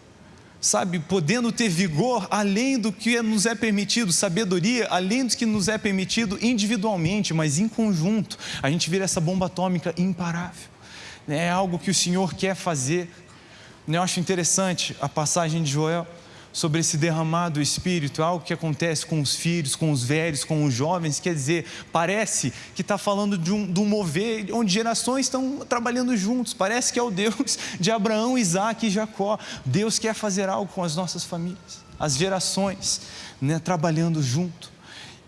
[SPEAKER 2] sabe, podendo ter vigor além do que nos é permitido, sabedoria além do que nos é permitido individualmente, mas em conjunto, a gente vira essa bomba atômica imparável. É algo que o Senhor quer fazer. Eu acho interessante a passagem de Joel sobre esse derramado Espírito, algo que acontece com os filhos, com os velhos, com os jovens, quer dizer, parece que está falando de um, de um mover onde gerações estão trabalhando juntos, parece que é o Deus de Abraão, Isaac e Jacó. Deus quer fazer algo com as nossas famílias, as gerações né, trabalhando junto.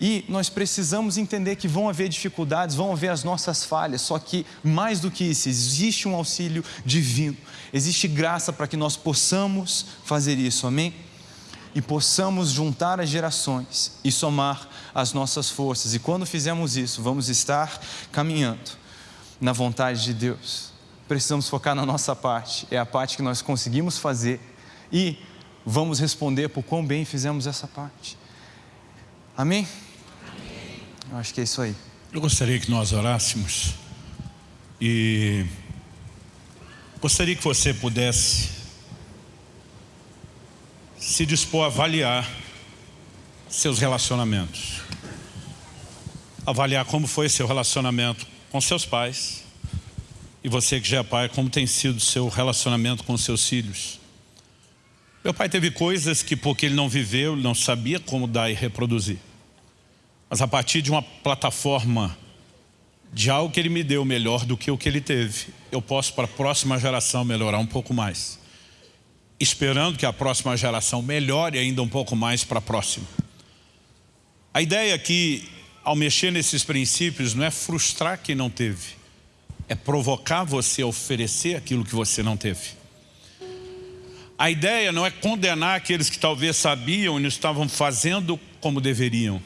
[SPEAKER 2] E nós precisamos entender que vão haver dificuldades, vão haver as nossas falhas, só que mais do que isso, existe um auxílio divino, existe graça para que nós possamos fazer isso, amém? E possamos juntar as gerações e somar as nossas forças. E quando fizermos isso, vamos estar caminhando na vontade de Deus. Precisamos focar na nossa parte, é a parte que nós conseguimos fazer e vamos responder por quão bem fizemos essa parte. Amém? Amém. Eu acho que é isso aí.
[SPEAKER 1] Eu gostaria que nós orássemos e gostaria que você pudesse se dispor a avaliar seus relacionamentos. Avaliar como foi seu relacionamento com seus pais. E você que já é pai, como tem sido seu relacionamento com seus filhos. Meu pai teve coisas que porque ele não viveu, ele não sabia como dar e reproduzir. Mas a partir de uma plataforma de algo que ele me deu melhor do que o que ele teve, eu posso para a próxima geração melhorar um pouco mais esperando que a próxima geração melhore ainda um pouco mais para a próxima. A ideia aqui, ao mexer nesses princípios, não é frustrar quem não teve, é provocar você a oferecer aquilo que você não teve. A ideia não é condenar aqueles que talvez sabiam e não estavam fazendo como deveriam.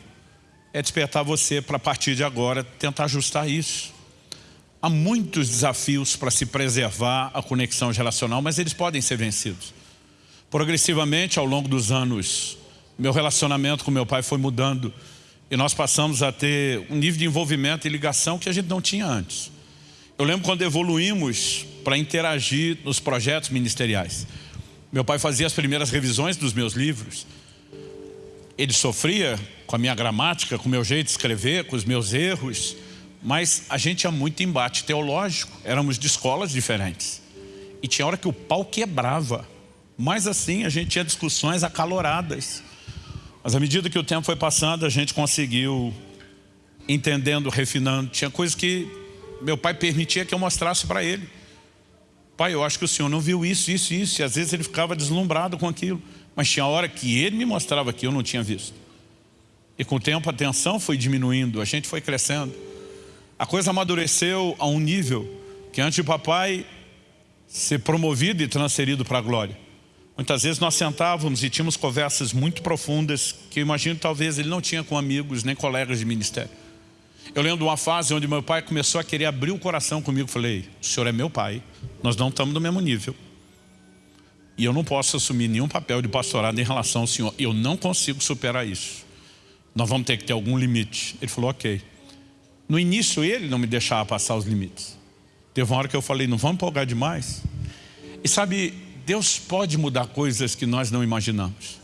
[SPEAKER 1] É despertar você para, a partir de agora, tentar ajustar isso. Há muitos desafios para se preservar a conexão relacional, mas eles podem ser vencidos. Progressivamente, ao longo dos anos, meu relacionamento com meu pai foi mudando e nós passamos a ter um nível de envolvimento e ligação que a gente não tinha antes. Eu lembro quando evoluímos para interagir nos projetos ministeriais. Meu pai fazia as primeiras revisões dos meus livros. Ele sofria com a minha gramática, com o meu jeito de escrever, com os meus erros, mas a gente tinha muito embate teológico, éramos de escolas diferentes. E tinha hora que o pau quebrava. Mas assim, a gente tinha discussões acaloradas. Mas à medida que o tempo foi passando, a gente conseguiu, entendendo, refinando. Tinha coisas que meu pai permitia que eu mostrasse para ele. Pai, eu acho que o senhor não viu isso, isso, isso. E às vezes ele ficava deslumbrado com aquilo. Mas tinha hora que ele me mostrava que eu não tinha visto. E com o tempo a tensão foi diminuindo, a gente foi crescendo. A coisa amadureceu a um nível que antes de papai ser promovido e transferido para a glória. Muitas vezes nós sentávamos e tínhamos conversas muito profundas que eu imagino talvez ele não tinha com amigos nem colegas de ministério. Eu lembro de uma fase onde meu pai começou a querer abrir o coração comigo. Falei, o senhor é meu pai, nós não estamos no mesmo nível. E eu não posso assumir nenhum papel de pastorado em relação ao senhor. Eu não consigo superar isso. Nós vamos ter que ter algum limite. Ele falou, ok. No início ele não me deixava passar os limites. Teve uma hora que eu falei, não vamos empolgar demais. E sabe, Deus pode mudar coisas que nós não imaginamos.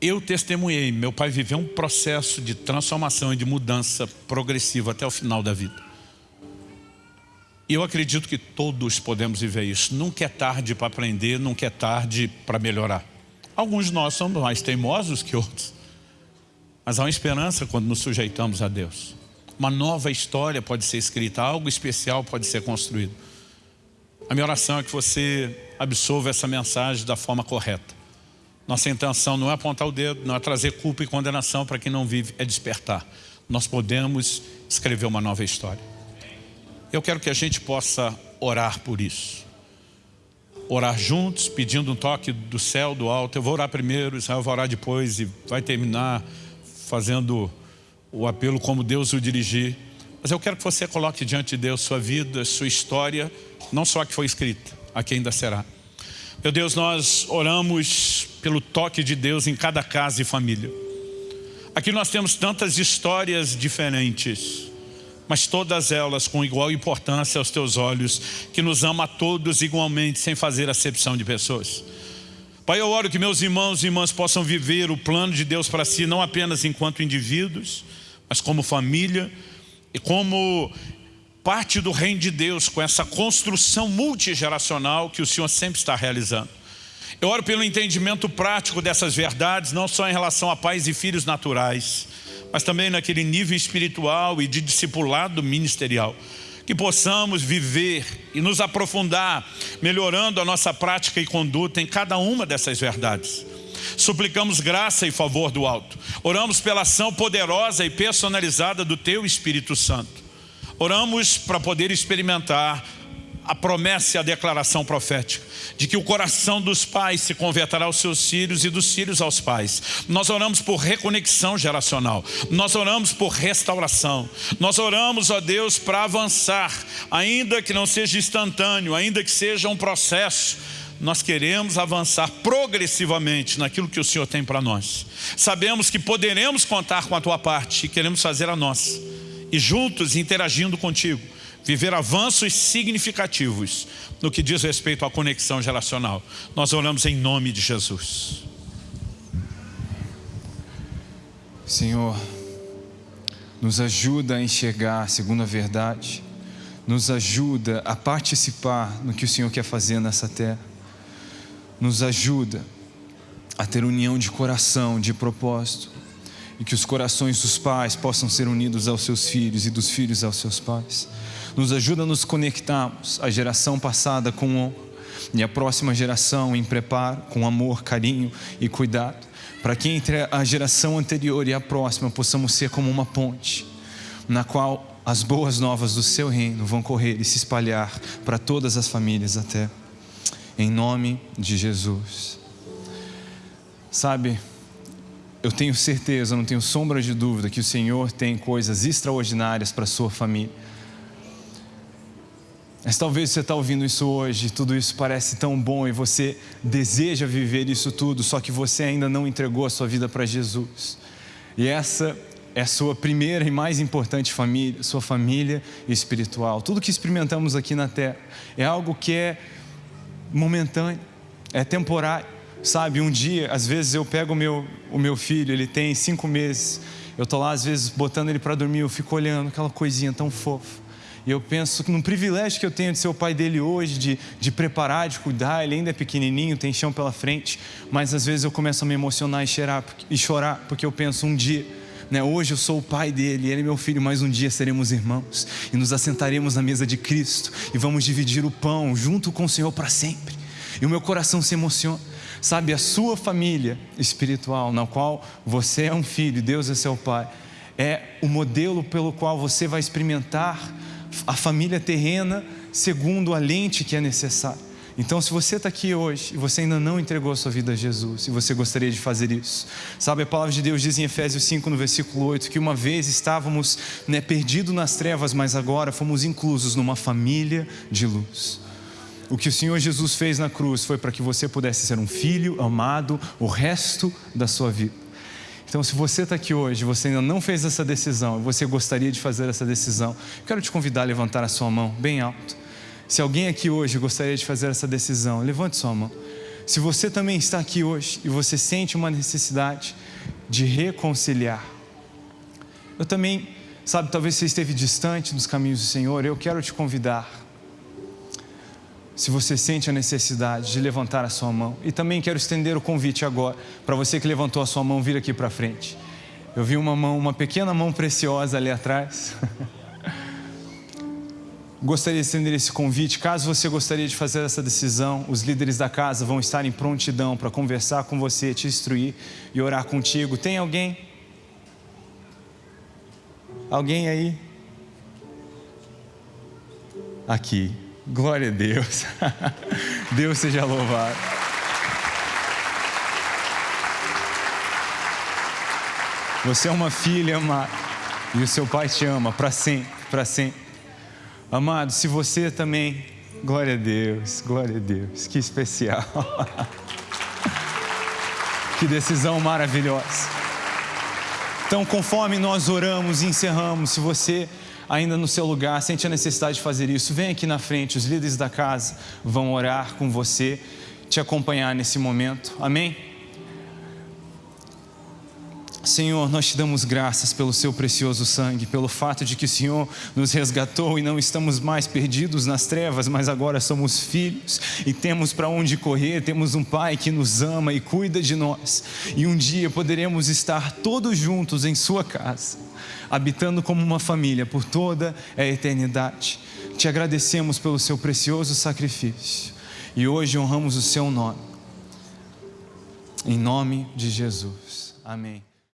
[SPEAKER 1] Eu testemunhei, meu pai viveu um processo de transformação e de mudança progressiva até o final da vida. E eu acredito que todos podemos viver isso. Nunca é tarde para aprender, nunca é tarde para melhorar. Alguns de nós somos mais teimosos que outros. Mas há uma esperança quando nos sujeitamos a Deus. Uma nova história pode ser escrita, algo especial pode ser construído. A minha oração é que você absorva essa mensagem da forma correta. Nossa intenção não é apontar o dedo, não é trazer culpa e condenação para quem não vive, é despertar. Nós podemos escrever uma nova história. Eu quero que a gente possa orar por isso. Orar juntos, pedindo um toque do céu, do alto. Eu vou orar primeiro, Israel vai orar depois e vai terminar fazendo o apelo como Deus o dirigir. Mas eu quero que você coloque diante de Deus sua vida, sua história, não só a que foi escrita, a que ainda será. Meu Deus, nós oramos pelo toque de Deus em cada casa e família. Aqui nós temos tantas histórias diferentes, mas todas elas com igual importância aos teus olhos, que nos ama a todos igualmente, sem fazer acepção de pessoas. Pai, eu oro que meus irmãos e irmãs possam viver o plano de Deus para si, não apenas enquanto indivíduos, mas como família e como parte do reino de Deus com essa construção multigeracional que o Senhor sempre está realizando. Eu oro pelo entendimento prático dessas verdades, não só em relação a pais e filhos naturais, mas também naquele nível espiritual e de discipulado ministerial. Que possamos viver e nos aprofundar, melhorando a nossa prática e conduta em cada uma dessas verdades. Suplicamos graça e favor do alto. Oramos pela ação poderosa e personalizada do Teu Espírito Santo. Oramos para poder experimentar a promessa e a declaração profética de que o coração dos pais se converterá aos seus filhos e dos filhos aos pais. Nós oramos por reconexão geracional, nós oramos por restauração, nós oramos, ó Deus, para avançar, ainda que não seja instantâneo, ainda que seja um processo, nós queremos avançar progressivamente naquilo que o Senhor tem para nós. Sabemos que poderemos contar com a tua parte e queremos fazer a nossa e juntos, interagindo contigo, viver avanços significativos no que diz respeito à conexão geracional. Nós oramos em nome de Jesus.
[SPEAKER 2] Senhor, nos ajuda a enxergar segundo a verdade, nos ajuda a participar no que o Senhor quer fazer nessa terra, nos ajuda a ter união de coração, de propósito, e que os corações dos pais possam ser unidos aos seus filhos e dos filhos aos seus pais. Nos ajuda a nos conectarmos à geração passada com honra e a próxima geração em preparo, com amor, carinho e cuidado, para que entre a geração anterior e a próxima possamos ser como uma ponte, na qual as boas novas do seu reino vão correr e se espalhar para todas as famílias até. Em nome de Jesus. Sabe, eu tenho certeza, não tenho sombra de dúvida que o Senhor tem coisas extraordinárias para a sua família. Mas talvez você está ouvindo isso hoje, tudo isso parece tão bom e você deseja viver isso tudo, só que você ainda não entregou a sua vida para Jesus. E essa é a sua primeira e mais importante família, sua família espiritual. Tudo que experimentamos aqui na terra é algo que é momentâneo, é temporário. Sabe, um dia, às vezes eu pego o meu, o meu filho, ele tem cinco meses, eu estou lá às vezes botando ele para dormir, eu fico olhando aquela coisinha tão fofa. E eu penso num privilégio que eu tenho de ser o pai dele hoje, de, de preparar, de cuidar, ele ainda é pequenininho, tem chão pela frente, mas às vezes eu começo a me emocionar e chorar, e chorar porque eu penso um dia, né, hoje eu sou o pai dele, ele é meu filho, mas um dia seremos irmãos e nos assentaremos na mesa de Cristo e vamos dividir o pão junto com o Senhor para sempre. E o meu coração se emociona. Sabe, a sua família espiritual, na qual você é um filho, Deus é seu pai, é o modelo pelo qual você vai experimentar a família terrena segundo a lente que é necessária. Então, se você está aqui hoje e você ainda não entregou a sua vida a Jesus e você gostaria de fazer isso, sabe, a palavra de Deus diz em Efésios 5, no versículo 8, que uma vez estávamos né, perdidos nas trevas, mas agora fomos inclusos numa família de luz. O que o Senhor Jesus fez na cruz foi para que você pudesse ser um filho amado o resto da sua vida. Então, se você está aqui hoje, você ainda não fez essa decisão, você gostaria de fazer essa decisão, quero te convidar a levantar a sua mão bem alto. Se alguém aqui hoje gostaria de fazer essa decisão, levante sua mão. Se você também está aqui hoje e você sente uma necessidade de reconciliar, eu também, sabe, talvez você esteve distante dos caminhos do Senhor, eu quero te convidar se você sente a necessidade de levantar a sua mão. E também quero estender o convite agora para você que levantou a sua mão vir aqui para frente. Eu vi uma mão, uma pequena mão preciosa ali atrás. gostaria de estender esse convite. Caso você gostaria de fazer essa decisão, os líderes da casa vão estar em prontidão para conversar com você, te instruir e orar contigo. Tem alguém? Alguém aí? Aqui. Glória a Deus. Deus seja louvado. Você é uma filha amada e o seu pai te ama para sempre, para sempre. Amado, se você também, glória a Deus, glória a Deus, que especial. que decisão maravilhosa. Então, conforme nós oramos e encerramos, se você ainda no seu lugar, sente a necessidade de fazer isso, vem aqui na frente, os líderes da casa vão orar com você, te acompanhar nesse momento. Amém? Senhor, nós te damos graças pelo seu precioso sangue, pelo fato de que o Senhor nos resgatou e não estamos mais perdidos nas trevas, mas agora somos filhos e temos para onde correr, temos um Pai que nos ama e cuida de nós, e um dia poderemos estar todos juntos em Sua casa habitando como uma família por toda a eternidade. Te agradecemos pelo seu precioso sacrifício e hoje honramos o seu nome. Em nome de Jesus. Amém.